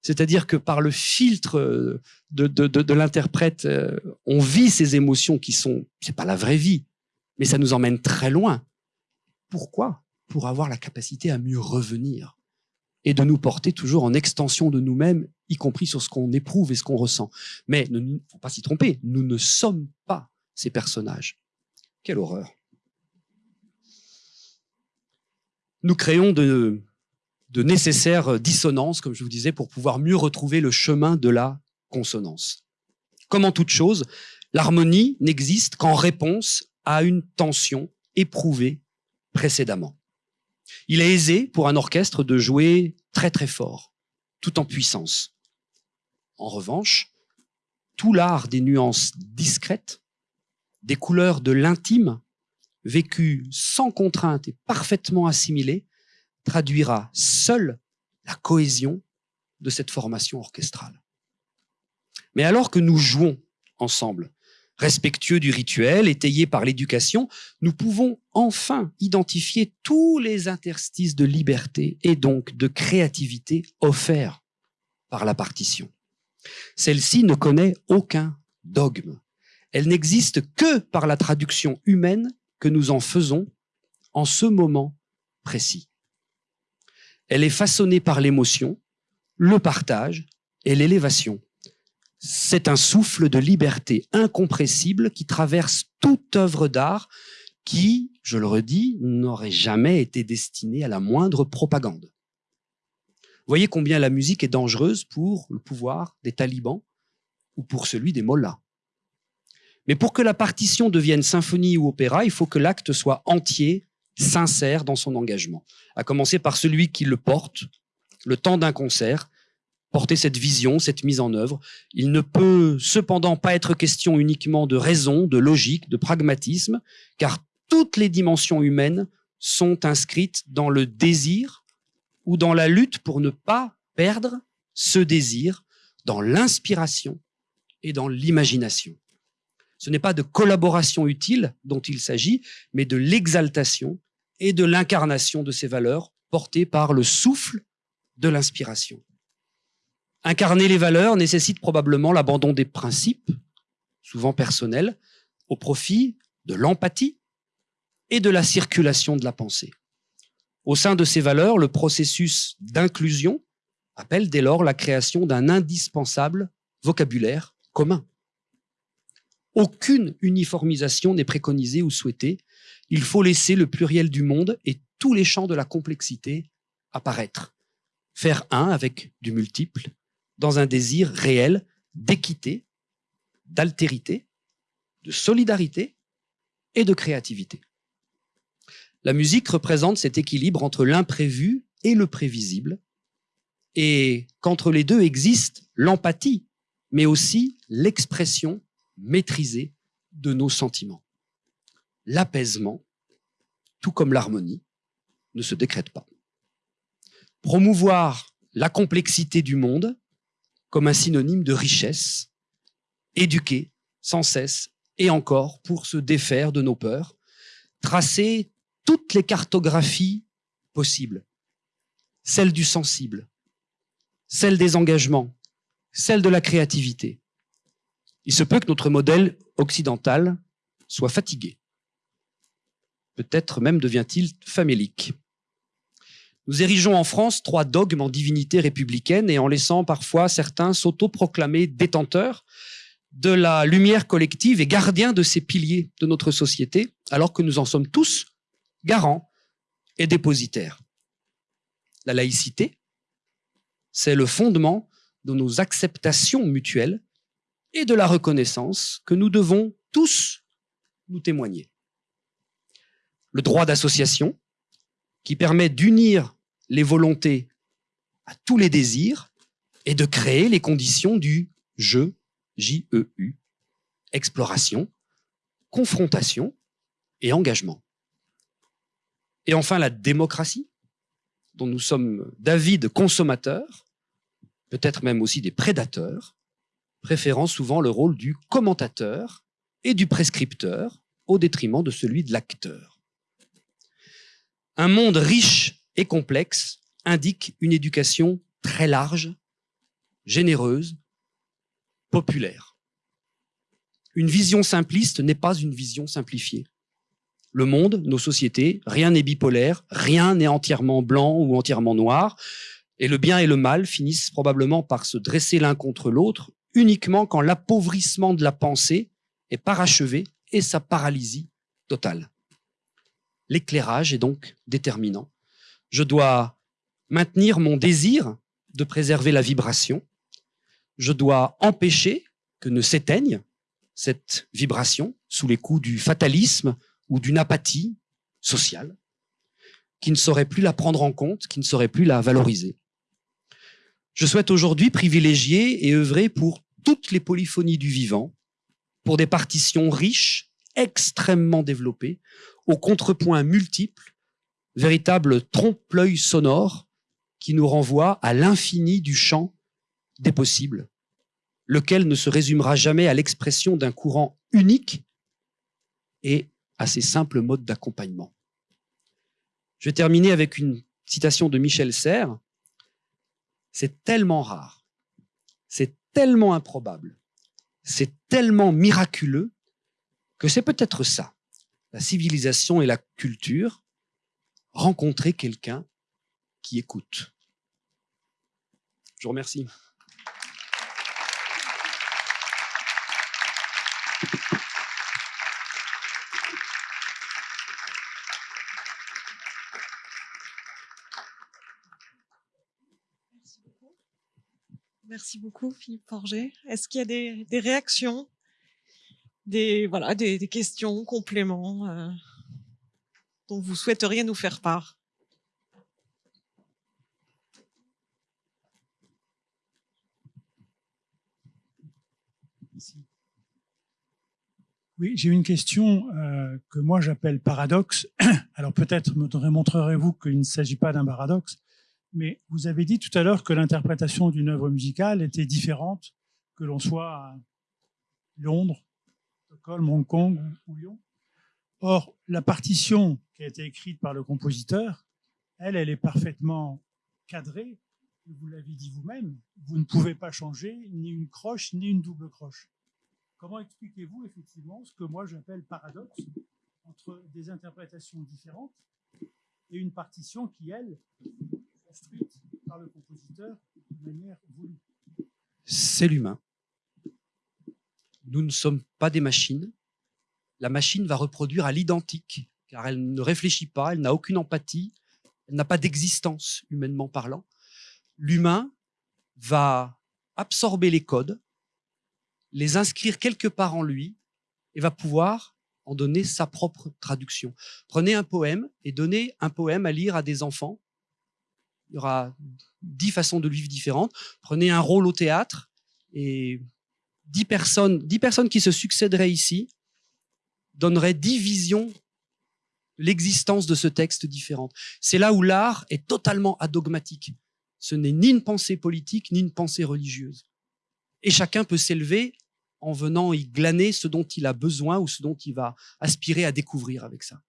C'est-à-dire que par le filtre euh, de, de, de, l'interprète, euh, on vit ces émotions qui sont, c'est pas la vraie vie, mais ça nous emmène très loin. Pourquoi? Pour avoir la capacité à mieux revenir et de nous porter toujours en extension de nous-mêmes, y compris sur ce qu'on éprouve et ce qu'on ressent. Mais il ne faut pas s'y tromper, nous ne sommes pas ces personnages. Quelle horreur. Nous créons de, de nécessaires dissonances, comme je vous disais, pour pouvoir mieux retrouver le chemin de la consonance. Comme en toute chose, l'harmonie n'existe qu'en réponse à une tension éprouvée précédemment. Il est aisé pour un orchestre de jouer très très fort, tout en puissance. En revanche, tout l'art des nuances discrètes, des couleurs de l'intime, vécues sans contrainte et parfaitement assimilées, traduira seul la cohésion de cette formation orchestrale. Mais alors que nous jouons ensemble, respectueux du rituel, étayés par l'éducation, nous pouvons enfin identifier tous les interstices de liberté et donc de créativité offerts par la partition. Celle-ci ne connaît aucun dogme. Elle n'existe que par la traduction humaine que nous en faisons en ce moment précis. Elle est façonnée par l'émotion, le partage et l'élévation. C'est un souffle de liberté incompressible qui traverse toute œuvre d'art qui, je le redis, n'aurait jamais été destinée à la moindre propagande. Voyez combien la musique est dangereuse pour le pouvoir des talibans ou pour celui des mollahs. Mais pour que la partition devienne symphonie ou opéra, il faut que l'acte soit entier, sincère dans son engagement. À commencer par celui qui le porte, le temps d'un concert, porter cette vision, cette mise en œuvre. Il ne peut cependant pas être question uniquement de raison, de logique, de pragmatisme, car toutes les dimensions humaines sont inscrites dans le désir ou dans la lutte pour ne pas perdre ce désir, dans l'inspiration et dans l'imagination. Ce n'est pas de collaboration utile dont il s'agit, mais de l'exaltation et de l'incarnation de ces valeurs portées par le souffle de l'inspiration. Incarner les valeurs nécessite probablement l'abandon des principes, souvent personnels, au profit de l'empathie et de la circulation de la pensée. Au sein de ces valeurs, le processus d'inclusion appelle dès lors la création d'un indispensable vocabulaire commun. Aucune uniformisation n'est préconisée ou souhaitée. Il faut laisser le pluriel du monde et tous les champs de la complexité apparaître. Faire un avec du multiple dans un désir réel d'équité, d'altérité, de solidarité et de créativité. La musique représente cet équilibre entre l'imprévu et le prévisible, et qu'entre les deux existe l'empathie, mais aussi l'expression maîtrisée de nos sentiments. L'apaisement, tout comme l'harmonie, ne se décrète pas. Promouvoir la complexité du monde comme un synonyme de richesse, éduquer sans cesse et encore pour se défaire de nos peurs, tracer toutes les cartographies possibles, celle du sensible, celle des engagements, celle de la créativité. Il se peut que notre modèle occidental soit fatigué. Peut-être même devient-il famélique. Nous érigeons en France trois dogmes en divinité républicaine et en laissant parfois certains s'autoproclamer détenteurs de la lumière collective et gardiens de ces piliers de notre société, alors que nous en sommes tous garants et dépositaires. La laïcité, c'est le fondement de nos acceptations mutuelles et de la reconnaissance que nous devons tous nous témoigner. Le droit d'association, qui permet d'unir les volontés à tous les désirs et de créer les conditions du je, J-E-U, exploration, confrontation et engagement. Et enfin, la démocratie, dont nous sommes d'avides consommateurs, peut-être même aussi des prédateurs, préférant souvent le rôle du commentateur et du prescripteur au détriment de celui de l'acteur. Un monde riche et complexe indique une éducation très large, généreuse, populaire. Une vision simpliste n'est pas une vision simplifiée. Le monde, nos sociétés, rien n'est bipolaire, rien n'est entièrement blanc ou entièrement noir, et le bien et le mal finissent probablement par se dresser l'un contre l'autre uniquement quand l'appauvrissement de la pensée est parachevé et sa paralysie totale. L'éclairage est donc déterminant. Je dois maintenir mon désir de préserver la vibration. Je dois empêcher que ne s'éteigne cette vibration sous les coups du fatalisme ou d'une apathie sociale qui ne saurait plus la prendre en compte, qui ne saurait plus la valoriser. Je souhaite aujourd'hui privilégier et œuvrer pour toutes les polyphonies du vivant, pour des partitions riches, extrêmement développées, aux contrepoints multiples, véritables trompe-l'œil sonores qui nous renvoient à l'infini du champ des possibles, lequel ne se résumera jamais à l'expression d'un courant unique et à ces simples modes d'accompagnement. Je vais terminer avec une citation de Michel Serres. C'est tellement rare, c'est tellement improbable, c'est tellement miraculeux que c'est peut-être ça, la civilisation et la culture, rencontrer quelqu'un qui écoute. Je vous remercie. Merci beaucoup, Philippe Forger. Est-ce qu'il y a des, réactions, des, voilà, des, des questions, compléments euh, dont vous souhaiteriez nous faire part Oui, j'ai une question euh, que moi j'appelle paradoxe. Alors peut-être me montrerez-vous qu'il ne s'agit pas d'un paradoxe, mais vous avez dit tout à l'heure que l'interprétation d'une œuvre musicale était différente que l'on soit à Londres, Stockholm, Hong Kong ou Lyon. Or, la partition qui a été écrite par le compositeur, elle, elle est parfaitement cadrée. Vous l'avez dit vous-même, vous ne pouvez pas changer ni une croche ni une double croche. Comment expliquez-vous effectivement ce que moi j'appelle paradoxe entre des interprétations différentes et une partition qui, elle, par le compositeur de manière voulue? C'est l'humain. Nous ne sommes pas des machines. La machine va reproduire à l'identique, car elle ne réfléchit pas, elle n'a aucune empathie, elle n'a pas d'existence, humainement parlant. L'humain va absorber les codes, les inscrire quelque part en lui, et va pouvoir en donner sa propre traduction. Prenez un poème et donnez un poème à lire à des enfants il y aura dix façons de vivre différentes. Prenez un rôle au théâtre et dix personnes, dix personnes qui se succéderaient ici visions de l'existence de ce texte différente. C'est là où l'art est totalement adogmatique. Ce n'est ni une pensée politique, ni une pensée religieuse. Et chacun peut s'élever en venant y glaner ce dont il a besoin ou ce dont il va aspirer à découvrir avec ça.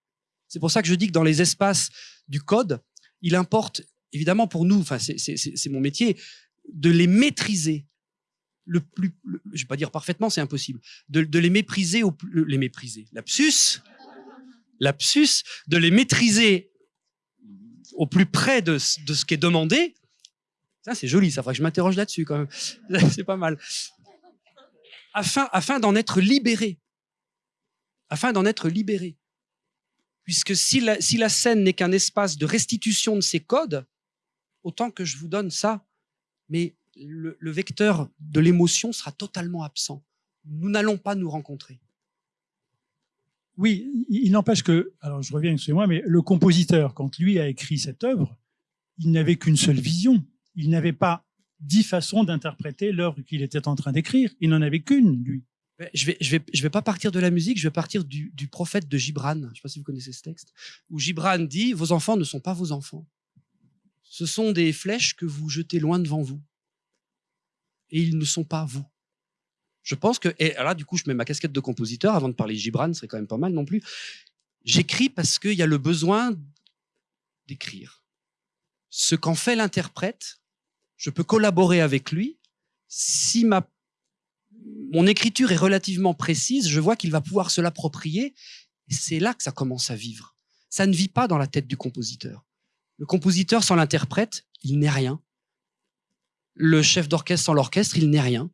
C'est pour ça que je dis que dans les espaces du code, il importe évidemment pour nous, enfin c'est mon métier, de les maîtriser le plus, je vais pas dire parfaitement, c'est impossible, de, les mépriser au les mépriser, lapsus, lapsus, de les maîtriser au plus près de, de ce qui est demandé. Ça c'est joli, ça. Faudrait que je m'interroge là-dessus quand même. c'est pas mal. Afin, afin d'en être libéré, afin d'en être libéré, puisque si la, si la scène n'est qu'un espace de restitution de ces codes, autant que je vous donne ça, mais le, vecteur de l'émotion sera totalement absent. Nous n'allons pas nous rencontrer. Oui, il n'empêche que, alors je reviens, excusez-moi, mais le compositeur, quand lui a écrit cette œuvre, il n'avait qu'une seule vision. Il n'avait pas dix façons d'interpréter l'œuvre qu'il était en train d'écrire. Il n'en avait qu'une, lui. Je vais, je vais, je vais pas partir de la musique, je vais partir du, du prophète de Gibran. Je ne sais pas si vous connaissez ce texte, où Gibran dit Vos enfants ne sont pas vos enfants ce sont des flèches que vous jetez loin devant vous. Et ils ne sont pas vous. Je pense que, et là, du coup, je mets ma casquette de compositeur avant de parler Gibran, ce serait quand même pas mal non plus. J'écris parce qu'il y a le besoin d'écrire. Ce qu'en fait l'interprète, je peux collaborer avec lui. Si ma, mon écriture est relativement précise, je vois qu'il va pouvoir se l'approprier. C'est là que ça commence à vivre. Ça ne vit pas dans la tête du compositeur. Le compositeur sans l'interprète, il n'est rien. Le chef d'orchestre sans l'orchestre, il n'est rien.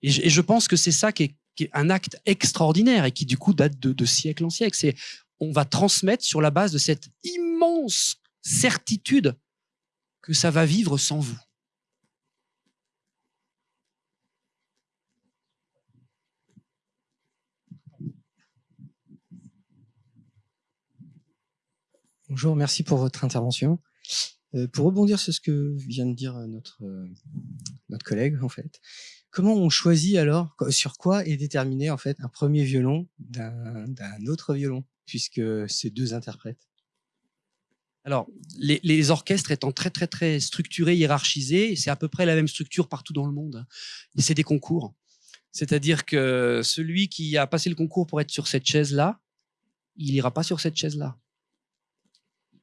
Et je, pense que c'est ça qui est, un acte extraordinaire et qui du coup date de, siècle en siècle. On va transmettre sur la base de cette immense certitude que ça va vivre sans vous. Bonjour, merci pour votre intervention. Euh, pour rebondir sur ce que vient de dire notre, euh, notre collègue, en fait, comment on choisit alors, sur quoi est déterminé en fait un premier violon d'un autre violon, puisque c'est deux interprètes? Alors, les, les, orchestres étant très très très structurés, hiérarchisés, c'est à peu près la même structure partout dans le monde. C'est des concours. C'est-à-dire que celui qui a passé le concours pour être sur cette chaise-là, il ira pas sur cette chaise-là.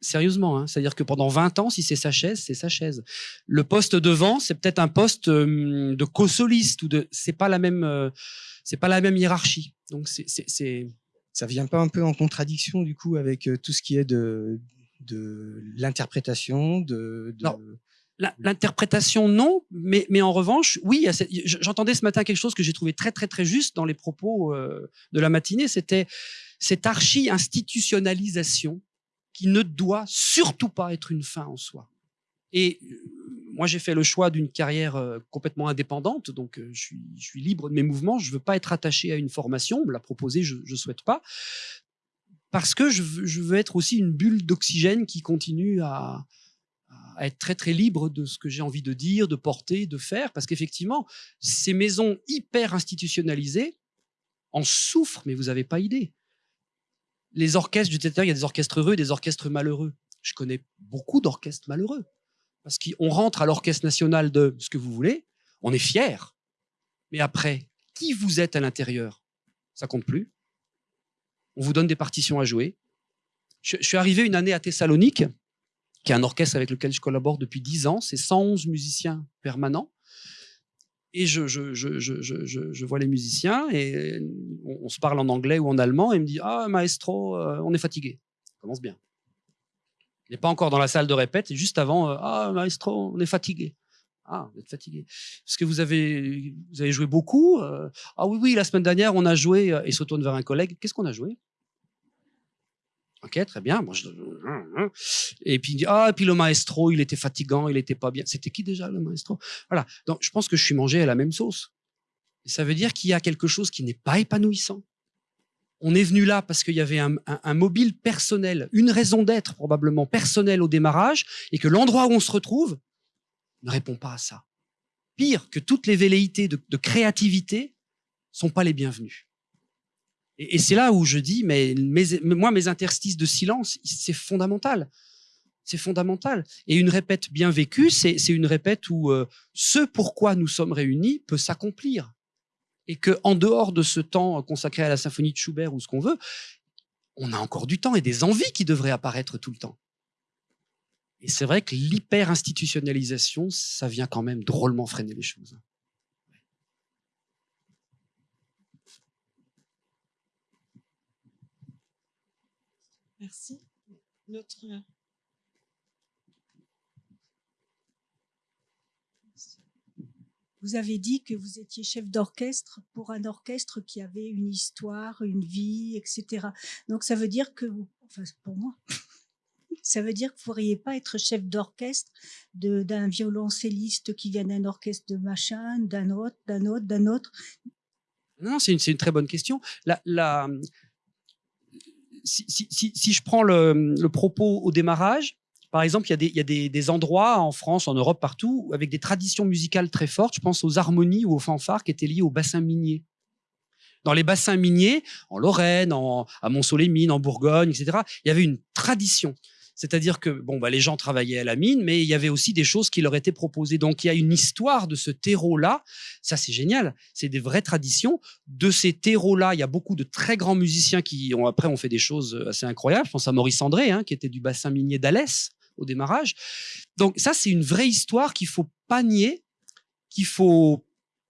Sérieusement, hein. c'est-à-dire que pendant 20 ans, si c'est sa chaise, c'est sa chaise. Le poste devant, c'est peut-être un poste hum, de co-soliste ou de, c'est pas la même, euh, c'est pas la même hiérarchie. Donc c'est, ça vient pas un peu en contradiction du coup avec euh, tout ce qui est de de l'interprétation, de, L'interprétation, non, mais, mais en revanche, oui, j'entendais ce matin quelque chose que j'ai trouvé très, très, très juste dans les propos euh, de la matinée, c'était cette archi-institutionnalisation qui ne doit surtout pas être une fin en soi. Et euh, moi, j'ai fait le choix d'une carrière euh, complètement indépendante, donc je suis, je suis libre de mes mouvements, je veux pas être attaché à une formation, me la proposer, je ne souhaite pas parce que je veux, être aussi une bulle d'oxygène qui continue à, être très très libre de ce que j'ai envie de dire, de porter, de faire, parce qu'effectivement, ces maisons hyper institutionnalisées en souffrent, mais vous n'avez pas idée. Les orchestres du théâtre, il y a des orchestres heureux et des orchestres malheureux. Je connais beaucoup d'orchestres malheureux, parce qu'on rentre à l'orchestre national de ce que vous voulez, on est fier, mais après, qui vous êtes à l'intérieur, ça compte plus on vous donne des partitions à jouer. Je, suis arrivé une année à Thessalonique, qui est un orchestre avec lequel je collabore depuis 10 ans. C'est 111 musiciens permanents. Et je, je, vois les musiciens et on, se parle en anglais ou en allemand et il me dit Ah, maestro, euh, on est fatigué. Ça commence bien. Il n'est pas encore dans la salle de répète, juste avant euh, Ah, maestro, on est fatigué. Ah, vous êtes fatigué. Parce que vous avez, vous avez joué beaucoup. Euh, ah oui, oui, la semaine dernière, on a joué, et se tourne vers un collègue. Qu'est-ce qu'on a joué? Ok, très bien. Et puis il dit ah, et puis le maestro, il était fatigant, il était pas bien. C'était qui déjà le maestro? Voilà. Donc je pense que je suis mangé à la même sauce. Ça veut dire qu'il y a quelque chose qui n'est pas épanouissant. On est venu là parce qu'il y avait un, un, mobile personnel, une raison d'être probablement personnelle au démarrage, et que l'endroit où on se retrouve ne répond pas à ça. Pire que toutes les velléités de, de créativité sont pas les bienvenues. Et, c'est là où je dis, mais moi, mes interstices de silence, c'est fondamental. C'est fondamental. Et une répète bien vécue, c'est une répète où euh, ce pourquoi nous sommes réunis peut s'accomplir. Et que en dehors de ce temps consacré à la symphonie de Schubert ou ce qu'on veut, on a encore du temps et des envies qui devraient apparaître tout le temps. Et c'est vrai que l'hyper-institutionnalisation, ça vient quand même drôlement freiner les choses. Merci. Notre... Euh, vous avez dit que vous étiez chef d'orchestre pour un orchestre qui avait une histoire, une vie, etc. Donc ça veut dire que enfin pour moi, ça veut dire que vous ne pourriez pas être chef d'orchestre d'un violoncelliste qui vient d'un orchestre de machin, d'un autre, d'un autre, d'un autre. Non, c'est une, très bonne question. La, si, je prends le, propos au démarrage, par exemple, il y a, des, endroits en France, en Europe, partout, avec des traditions musicales très fortes. Je pense aux harmonies ou aux fanfares qui étaient liées aux bassins miniers. Dans les bassins miniers, en Lorraine, à Mont-Soleil-Mines, en Bourgogne, etc., il y avait une tradition. C'est-à-dire que bon, bah, les gens travaillaient à la mine, mais il y avait aussi des choses qui leur étaient proposées. Donc il y a une histoire de ce terreau-là. Ça, c'est génial. C'est des vraies traditions. De ces terreaux-là, il y a beaucoup de très grands musiciens qui ont après ont fait des choses assez incroyables. Je pense à Maurice André, hein, qui était du bassin minier d'Alès au démarrage. Donc ça, c'est une vraie histoire qu'il faut pas nier, qu'il faut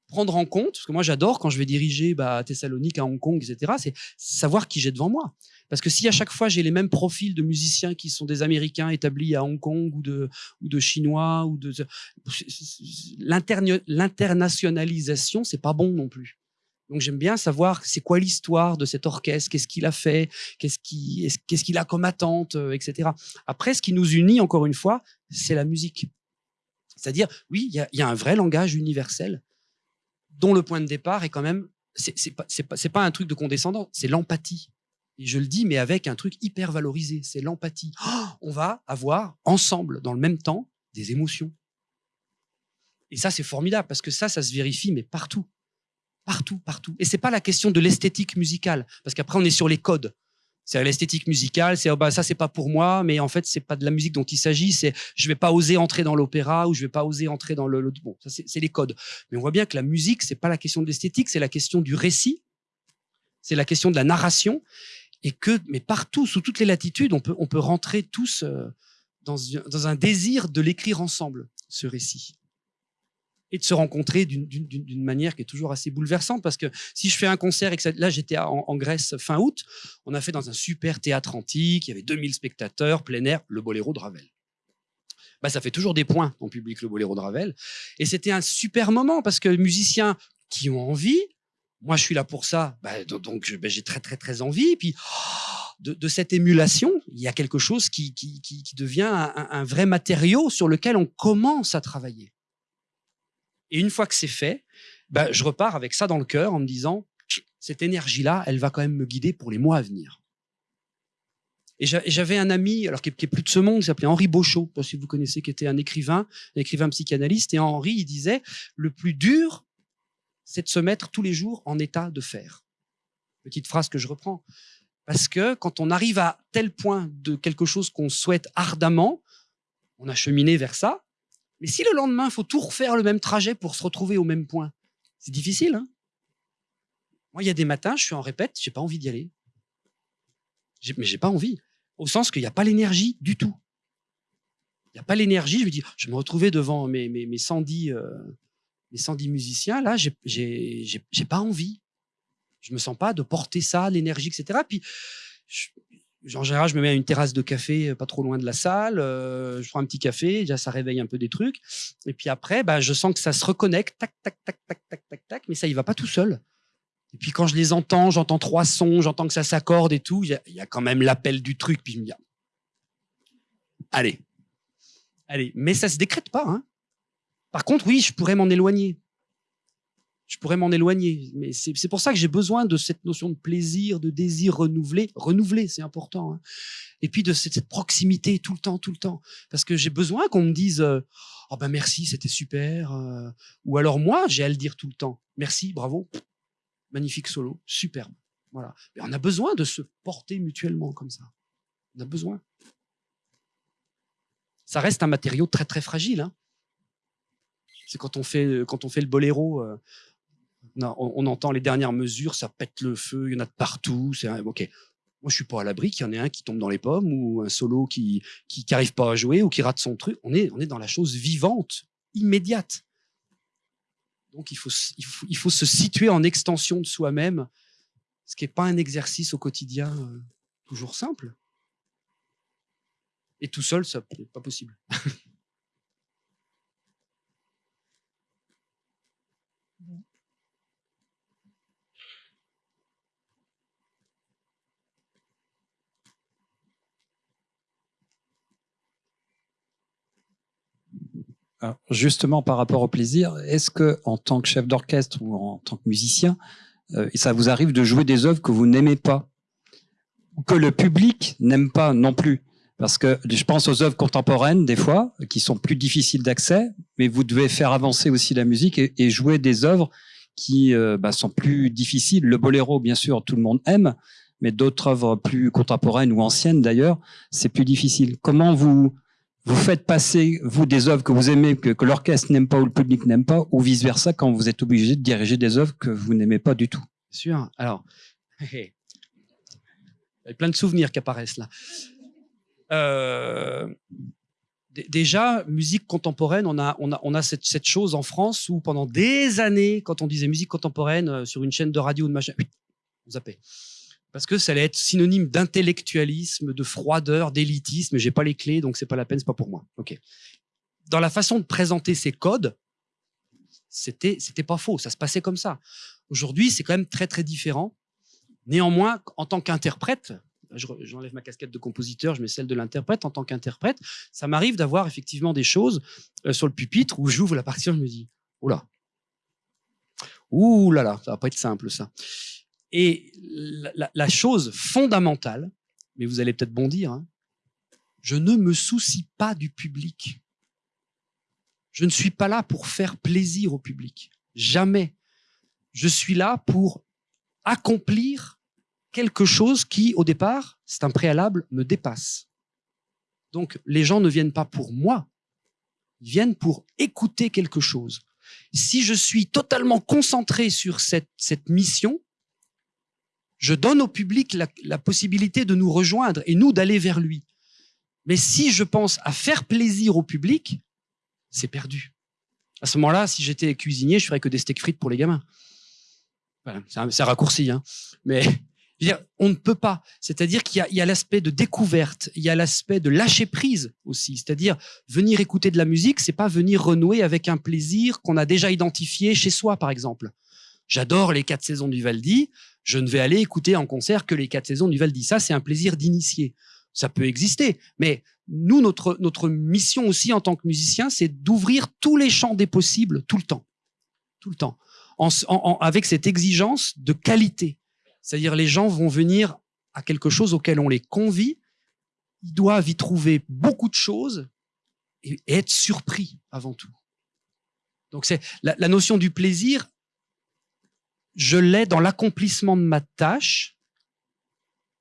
prendre en compte, parce que moi j'adore quand je vais diriger bah, à Thessalonique, à Hong Kong, etc., c'est savoir qui j'ai devant moi. Parce que si à chaque fois j'ai les mêmes profils de musiciens qui sont des Américains établis à Hong Kong ou de, ou de Chinois ou de l'internationalisation, c'est pas bon non plus. Donc j'aime bien savoir c'est quoi l'histoire de cet orchestre, qu'est-ce qu'il a fait, qu'est-ce qu'il qu'est-ce qu'il a comme attente, euh, etc. Après, ce qui nous unit encore une fois, c'est la musique. C'est-à-dire, oui, il y a, un vrai langage universel dont le point de départ est quand même, c'est pas, pas, pas un truc de condescendant, c'est l'empathie. Et je le dis, mais avec un truc hyper valorisé, c'est l'empathie. Oh, on va avoir ensemble, dans le même temps, des émotions. Et ça, c'est formidable parce que ça, ça se vérifie, mais partout. Partout, partout. Et c'est pas la question de l'esthétique musicale, parce qu'après, on est sur les codes. C'est l'esthétique musicale, c'est oh bah ça c'est pas pour moi, mais en fait c'est pas de la musique dont il s'agit. C'est je vais pas oser entrer dans l'opéra ou je vais pas oser entrer dans le, bon. Ça c'est les codes. Mais on voit bien que la musique c'est pas la question de l'esthétique, c'est la question du récit, c'est la question de la narration et que mais partout sous toutes les latitudes on peut on peut rentrer tous euh, dans un désir de l'écrire ensemble ce récit et de se rencontrer d'une manière qui est toujours assez bouleversante parce que si je fais un concert et que là j'étais en, Grèce fin août, on a fait dans un super théâtre antique, il y avait 2000 spectateurs, plein air, le boléro de Ravel. Bah, ça fait toujours des points en public le boléro de Ravel et c'était un super moment parce que musiciens qui ont envie, moi je suis là pour ça, bah, donc bah, j'ai très très très envie, et puis de, de, cette émulation, il y a quelque chose qui, devient un vrai matériau sur lequel on commence à travailler. Et une fois que c'est fait, bah, je repars avec ça dans le cœur en me disant, cette énergie-là, elle va quand même me guider pour les mois à venir. Et j'avais un ami, alors qui est plus de ce monde, qui s'appelait Henri Beauchot, si vous connaissez, qui était un écrivain, un écrivain psychanalyste. Et Henri, il disait, le plus dur, c'est de se mettre tous les jours en état de faire. Petite phrase que je reprends. Parce que quand on arrive à tel point de quelque chose qu'on souhaite ardemment, on a cheminé vers ça, mais si le lendemain, il faut tout refaire le même trajet pour se retrouver au même point, c'est difficile. Hein Moi, il y a des matins, je suis en répète, j'ai pas envie d'y aller. Mais j'ai pas envie. Au sens qu'il n'y a pas l'énergie du tout. Il n'y a pas l'énergie. Je me dis, je me retrouver devant mes, mes, mes 110, euh, mes 110 musiciens. Là, j'ai pas envie. Je me sens pas de porter ça, l'énergie, etc. Puis, en général, je me mets à une terrasse de café euh, pas trop loin de la salle, euh, je prends un petit café, déjà ça réveille un peu des trucs. Et puis après, bah, je sens que ça se reconnecte, tac, tac, tac, tac, tac, tac, tac, mais ça, il va pas tout seul. Et puis quand je les entends, j'entends trois sons, j'entends que ça s'accorde et tout, il y, a quand même l'appel du truc, puis je me dis, allez, allez, mais ça se décrète pas. Hein. Par contre, oui, je pourrais m'en éloigner je pourrais m'en éloigner. Mais c'est pour ça que j'ai besoin de cette notion de plaisir, de désir renouvelé. Renouvelé, c'est important. Hein. Et puis de cette, proximité tout le temps, tout le temps. Parce que j'ai besoin qu'on me dise euh, oh ben merci, c'était super. Euh. ou alors moi, j'ai à le dire tout le temps. Merci, bravo, magnifique solo, superbe. Voilà. On a besoin de se porter mutuellement comme ça. On a besoin. Ça reste un matériau très très fragile. Hein. C'est quand on fait quand on fait le boléro. On, entend les dernières mesures, ça pète le feu, il y en a de partout. C'est ok. Moi, je suis pas à l'abri qu'il y en ait un qui tombe dans les pommes ou un solo qui qui n'arrive pas à jouer ou qui rate son truc. On est on est dans la chose vivante, immédiate. Donc il faut il faut, il faut se situer en extension de soi-même, ce qui n'est pas un exercice au quotidien euh, toujours simple. Et tout seul, ça n'est pas possible. justement, par rapport au plaisir, est-ce que, en tant que chef d'orchestre ou en tant que musicien, euh, ça vous arrive de jouer des œuvres que vous n'aimez pas, que le public n'aime pas non plus? Parce que je pense aux œuvres contemporaines, des fois, qui sont plus difficiles d'accès, mais vous devez faire avancer aussi la musique et, jouer des œuvres qui euh, bah, sont plus difficiles. Le boléro, bien sûr, tout le monde aime, mais d'autres œuvres plus contemporaines ou anciennes d'ailleurs, c'est plus difficile. Comment vous vous faites passer vous des œuvres que vous aimez, que, l'orchestre n'aime pas ou le public n'aime pas, ou vice versa quand vous êtes obligé de diriger des œuvres que vous n'aimez pas du tout sûr. Alors, il y a plein de souvenirs qui apparaissent là. Euh, déjà, musique contemporaine, on a cette, cette, chose en France où pendant des années, quand on disait musique contemporaine euh, sur une chaîne de radio ou de machin, on zappait. Parce que ça allait être synonyme d'intellectualisme, de froideur, d'élitisme. J'ai pas les clés, donc c'est pas la peine, c'est pas pour moi. Ok. Dans la façon de présenter ces codes, c'était, c'était pas faux. Ça se passait comme ça. Aujourd'hui, c'est quand même très très différent. Néanmoins, en tant qu'interprète, j'enlève ma casquette de compositeur, je mets celle de l'interprète. En tant qu'interprète, ça m'arrive d'avoir effectivement des choses euh, sur le pupitre où j'ouvre la partition, je me dis, oula, ouh là là, ça va pas être simple ça. Et la, chose fondamentale, mais vous allez peut-être bondir, hein, je ne me soucie pas du public. Je ne suis pas là pour faire plaisir au public. Jamais. Je suis là pour accomplir quelque chose qui, au départ, c'est un préalable, me dépasse. Donc, les gens ne viennent pas pour moi, ils viennent pour écouter quelque chose. Si je suis totalement concentré sur cette, cette mission, je donne au public la, possibilité de nous rejoindre et nous d'aller vers lui. Mais si je pense à faire plaisir au public, c'est perdu. À ce moment-là, si j'étais cuisinier, je ferais que des steaks frites pour les gamins. Voilà, c'est un, raccourci, hein. mais dire, on ne peut pas. C'est-à-dire qu'il y a l'aspect de découverte, il y a l'aspect de lâcher prise aussi. C'est-à-dire venir écouter de la musique, c'est pas venir renouer avec un plaisir qu'on a déjà identifié chez soi, par exemple. J'adore les quatre saisons du Valdi. Je ne vais aller écouter en concert que les quatre saisons du Valdi. Ça, c'est un plaisir d'initié. Ça peut exister, mais nous, notre notre mission aussi en tant que musicien, c'est d'ouvrir tous les champs des possibles tout le temps, tout le temps avec cette exigence de qualité. C'est-à-dire les gens vont venir à quelque chose auquel on les convie, ils doivent y trouver beaucoup de choses et, être surpris avant tout. Donc c'est la, la notion du plaisir, je l'ai dans l'accomplissement de ma tâche,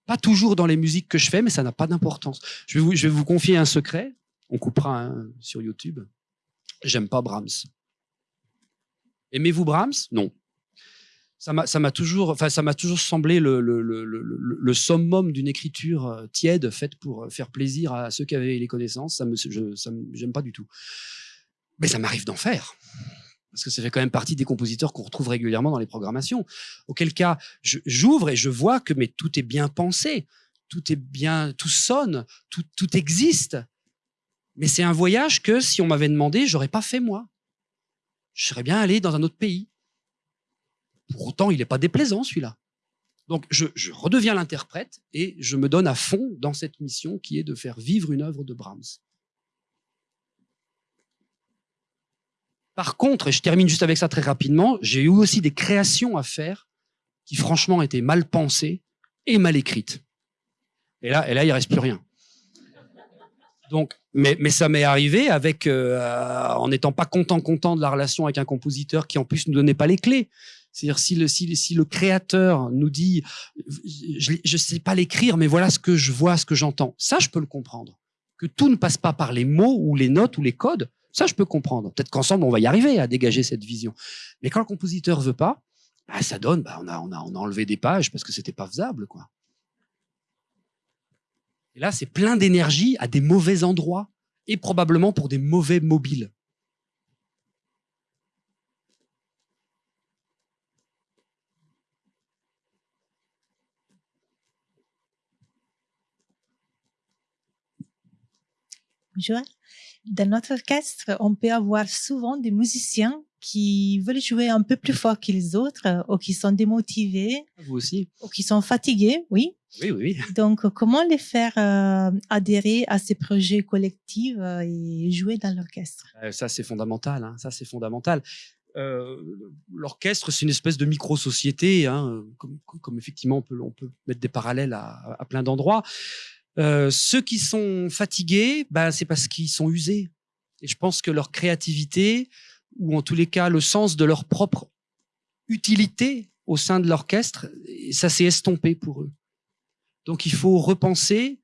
pas toujours dans les musiques que je fais, mais ça n'a pas d'importance. Je, vais vous, confier un secret. On coupera hein, sur YouTube. J'aime pas Brahms. Aimez-vous Brahms? Non. Ça m'a toujours, enfin, toujours semblé le, summum d'une écriture euh, tiède faite pour euh, faire plaisir à ceux qui avaient les connaissances. Ça me, je, ça j'aime pas du tout. Mais ça m'arrive d'en faire parce que ça fait quand même partie des compositeurs qu'on retrouve régulièrement dans les programmations. Auquel cas, j'ouvre et je vois que mais tout est bien pensé, tout est bien, tout sonne, tout, tout existe. Mais c'est un voyage que si on m'avait demandé, j'aurais pas fait moi je serais bien allé dans un autre pays. Pour autant, il n'est pas déplaisant celui-là. Donc je, redeviens l'interprète et je me donne à fond dans cette mission qui est de faire vivre une œuvre de Brahms. Par contre, et je termine juste avec ça très rapidement, j'ai eu aussi des créations à faire qui franchement étaient mal pensées et mal écrites. Et là, et là il reste plus rien. Donc, mais, ça m'est arrivé avec, euh, en n'étant pas content, content de la relation avec un compositeur qui en plus ne donnait pas les clés. C'est-à-dire si le, si, si, le créateur nous dit, je ne sais pas l'écrire, mais voilà ce que je vois, ce que j'entends. Ça, je peux le comprendre. Que tout ne passe pas par les mots ou les notes ou les codes, ça, je peux comprendre. Peut-être qu'ensemble, on va y arriver à dégager cette vision. Mais quand le compositeur veut pas, bah, ça donne, bah, on, a, enlevé des pages parce que c'était pas faisable. Et là, c'est plein d'énergie à des mauvais endroits et probablement pour des mauvais mobiles. Bonjour. Dans notre orchestre, on peut avoir souvent des musiciens qui veulent jouer un peu plus fort que les autres, ou qui sont démotivés. Vous aussi. Ou qui sont fatigués, oui. Oui, oui. Donc, comment les faire euh, adhérer à ces projets collectifs euh, et jouer dans l'orchestre? Euh, Ça, c'est fondamental. Hein. Ça, c'est fondamental. L'orchestre, c'est une espèce de micro-société, hein, comme, comme, effectivement on peut, on peut mettre des parallèles à, à plein d'endroits. Ceux qui sont fatigués, bah, c'est parce qu'ils sont usés. Et je pense que leur créativité, ou en tous les cas le sens de leur propre utilité au sein de l'orchestre, ça s'est estompé pour eux. Donc il faut repenser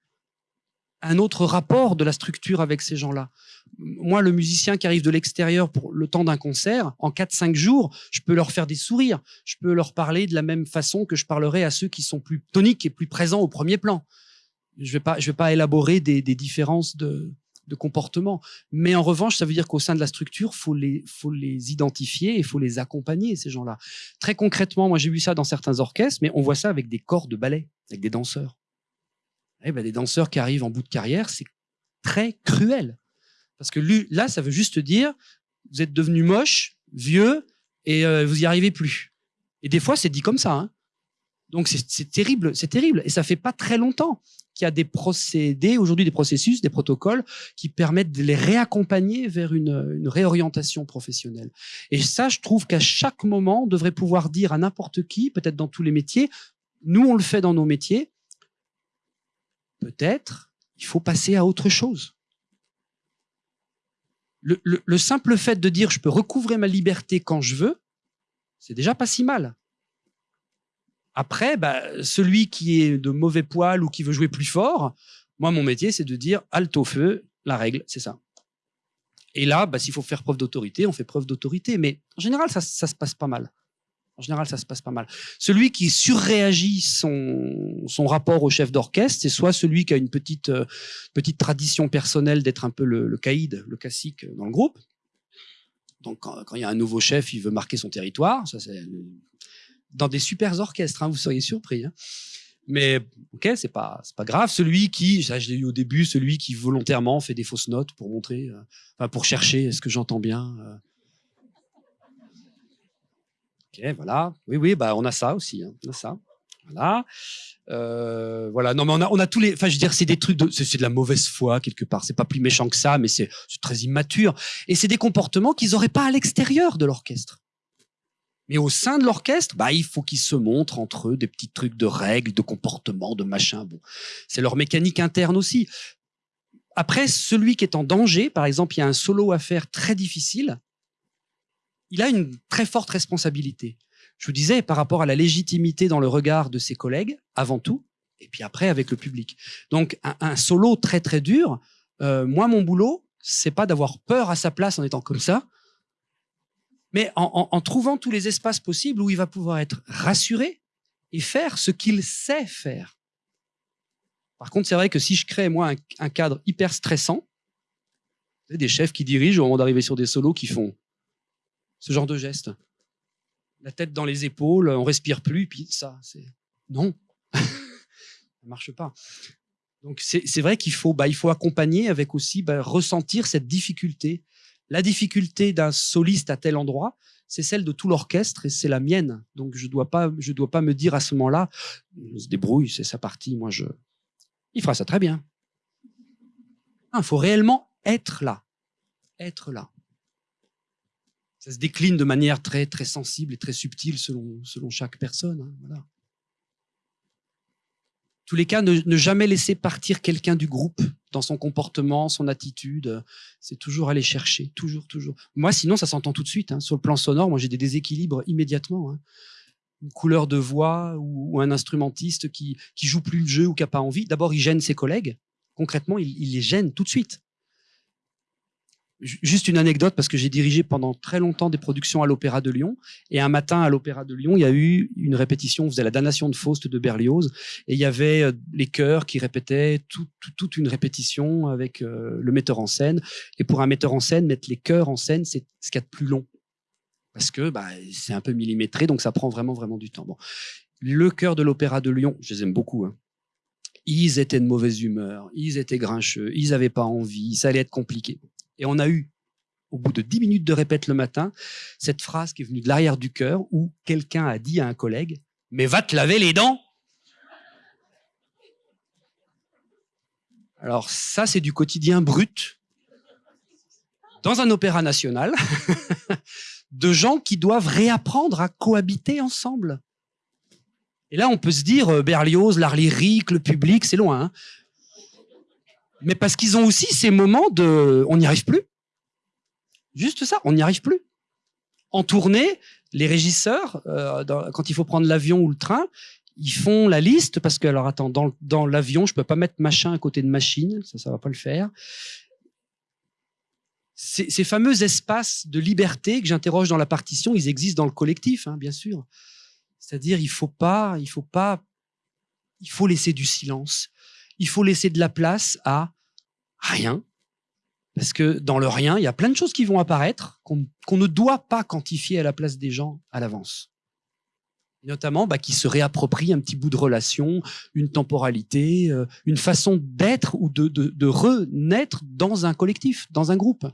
un autre rapport de la structure avec ces gens-là. Moi, le musicien qui arrive de l'extérieur pour le temps d'un concert, en 4-5 jours, je peux leur faire des sourires. Je peux leur parler de la même façon que je parlerai à ceux qui sont plus toniques et plus présents au premier plan. Je vais pas, je vais pas élaborer des, des différences de, de comportement. Mais en revanche, ça veut dire qu'au sein de la structure, faut les, faut les identifier et faut les accompagner, ces gens-là. Très concrètement, moi, j'ai vu ça dans certains orchestres, mais on voit ça avec des corps de ballet, avec des danseurs. Eh ben, des danseurs qui arrivent en bout de carrière, c'est très cruel. Parce que là, ça veut juste dire, vous êtes devenu moche, vieux, et euh, vous y arrivez plus. Et des fois, c'est dit comme ça. Hein. Donc c'est terrible, c'est terrible. Et ça fait pas très longtemps qu'il y a des procédés, aujourd'hui des processus, des protocoles qui permettent de les réaccompagner vers une, réorientation professionnelle. Et ça, je trouve qu'à chaque moment, on devrait pouvoir dire à n'importe qui, peut-être dans tous les métiers, nous on le fait dans nos métiers, peut-être il faut passer à autre chose. Le, le, simple fait de dire je peux recouvrer ma liberté quand je veux, c'est déjà pas si mal. Après, bah, celui qui est de mauvais poil ou qui veut jouer plus fort, moi, mon métier, c'est de dire halte au feu, la règle, c'est ça. Et là, bah, s'il faut faire preuve d'autorité, on fait preuve d'autorité. Mais en général, ça, ça se passe pas mal. En général, ça se passe pas mal. Celui qui surréagit son, rapport au chef d'orchestre, c'est soit celui qui a une petite, euh, tradition personnelle d'être un peu le, caïd, le classique dans le groupe. Donc, quand, quand, il y a un nouveau chef, il veut marquer son territoire. Ça, c'est dans des super orchestres, hein, vous seriez surpris. Hein. Mais ok, c'est pas pas grave. Celui qui, ça je l'ai eu au début, celui qui volontairement fait des fausses notes pour montrer, euh, pour chercher, est-ce que j'entends bien euh. Ok, voilà. Oui, oui, bah on a ça aussi. Hein. On a ça. Voilà. Euh, voilà. Non, mais on a, on a tous les. Enfin, je veux dire, c'est des trucs de. C'est de la mauvaise foi quelque part. C'est pas plus méchant que ça, mais c'est très immature. Et c'est des comportements qu'ils auraient pas à l'extérieur de l'orchestre. Mais au sein de l'orchestre, bah, il faut qu'ils se montrent entre eux des petits trucs de règles, de comportement, de machin. Bon, c'est leur mécanique interne aussi. Après, celui qui est en danger, par exemple, il y a un solo à faire très difficile, il a une très forte responsabilité. Je vous disais, par rapport à la légitimité dans le regard de ses collègues, avant tout, et puis après avec le public. Donc, un, un solo très très dur, euh, moi, mon boulot, c'est pas d'avoir peur à sa place en étant comme ça, mais en, en, en, trouvant tous les espaces possibles où il va pouvoir être rassuré et faire ce qu'il sait faire. Par contre, c'est vrai que si je crée, moi, un, cadre hyper stressant, des chefs qui dirigent au moment d'arriver sur des solos qui font ce genre de gestes. La tête dans les épaules, on respire plus, puis ça, c'est... Non, ça marche pas. Donc c'est vrai qu'il faut, bah, il faut accompagner avec aussi bah, ressentir cette difficulté la difficulté d'un soliste à tel endroit, c'est celle de tout l'orchestre et c'est la mienne. Donc je dois dois pas me dire à ce moment-là, on se débrouille, c'est sa partie. Moi, je, il fera ça très bien. Il faut réellement être là, être là. Ça se décline de manière très très sensible et très subtile selon selon chaque personne. Hein, voilà tous les cas, ne, ne jamais laisser partir quelqu'un du groupe dans son comportement, son attitude. C'est toujours aller chercher, toujours, toujours. Moi, sinon, ça s'entend tout de suite. Hein. Sur le plan sonore, moi, j'ai des déséquilibres immédiatement. Hein. Une couleur de voix ou, un instrumentiste qui qui joue plus le jeu ou qui a pas envie. D'abord, il gêne ses collègues. Concrètement, il les gêne tout de suite. Juste une anecdote parce que j'ai dirigé pendant très longtemps des productions à l'Opéra de Lyon et un matin à l'Opéra de Lyon, il y a eu une répétition, on faisait la damnation de Faust de Berlioz et il y avait euh, les chœurs qui répétaient tout, tout, toute une répétition avec euh, le metteur en scène et pour un metteur en scène, mettre les chœurs en scène, c'est ce qu'il y a de plus long parce que bah, c'est un peu millimétré donc ça prend vraiment vraiment du temps. Bon. Le chœur de l'Opéra de Lyon, je les aime beaucoup hein. Ils étaient de mauvaise humeur, ils étaient grincheux, ils avaient pas envie, ça allait être compliqué. Et on a eu, au bout de dix minutes de répète le matin, cette phrase qui est venue de l'arrière du cœur où quelqu'un a dit à un collègue Mais va te laver les dents Alors, ça, c'est du quotidien brut dans un opéra national de gens qui doivent réapprendre à cohabiter ensemble. Et là, on peut se dire, euh, Berlioz, l'art lyrique, le public, c'est loin. Hein mais parce qu'ils ont aussi ces moments de on n'y arrive plus. Juste ça, on n'y arrive plus. En tournée, les régisseurs, euh, quand il faut prendre l'avion ou le train, Ils font la liste parce que, alors attends, dans, l'avion, je peux pas mettre machin à côté de machine, ça, ça va pas le faire. Ces, ces fameux espaces de liberté que j'interroge dans la partition, ils existent dans le collectif, hein, bien sûr. C'est-à-dire, il faut pas, il faut pas, il faut laisser du silence. Il faut laisser de la place à rien. Parce que dans le rien, il y a plein de choses qui vont apparaître qu'on ne doit pas quantifier à la place des gens à l'avance. Notamment, bah, qui se réapproprient un petit bout de relation, une temporalité, euh, une façon d'être ou de, renaître dans un collectif, dans un groupe.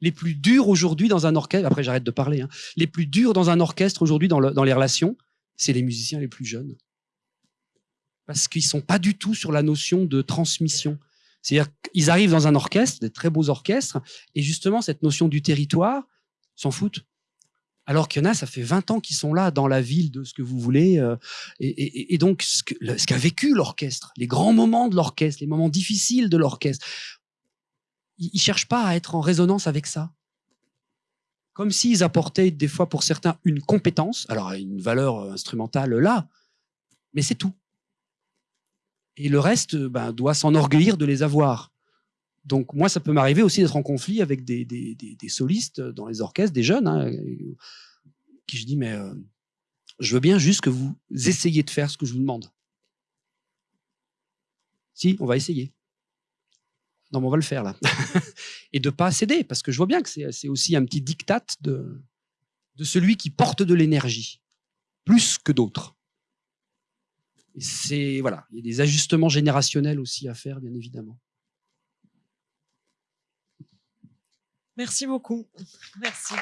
Les plus durs aujourd'hui dans un orchestre, après j'arrête de parler, hein, les plus durs dans un orchestre aujourd'hui dans les relations, c'est les musiciens les plus jeunes. Parce qu'ils sont pas du tout sur la notion de transmission. C'est-à-dire qu'ils arrivent dans un orchestre, des très beaux orchestres, et justement, cette notion du territoire, s'en foutent. Alors qu'il y en a, ça fait 20 ans qu'ils sont là, dans la ville de ce que vous voulez. euh, et, donc, ce qu'a vécu l'orchestre, les grands moments de l'orchestre, les moments difficiles de l'orchestre, ils ne cherchent pas à être en résonance avec ça. Comme s'ils apportaient, des fois, pour certains, une compétence, alors une valeur euh, instrumentale là, mais c'est tout. Et le reste euh, ben, doit s'enorgueillir de les avoir. Donc moi, ça peut m'arriver aussi d'être en conflit avec des, solistes dans les orchestres, des jeunes, hein, qui je dis, mais euh, je veux bien juste que vous essayiez de faire ce que je vous demande. Si, on va essayer. Non, mais on va le faire là. Et de pas céder, parce que je vois bien que c'est aussi un petit diktat de celui qui porte de l'énergie, plus que d'autres. C'est voilà, il y a des ajustements générationnels aussi à faire, bien évidemment. Merci beaucoup. Merci.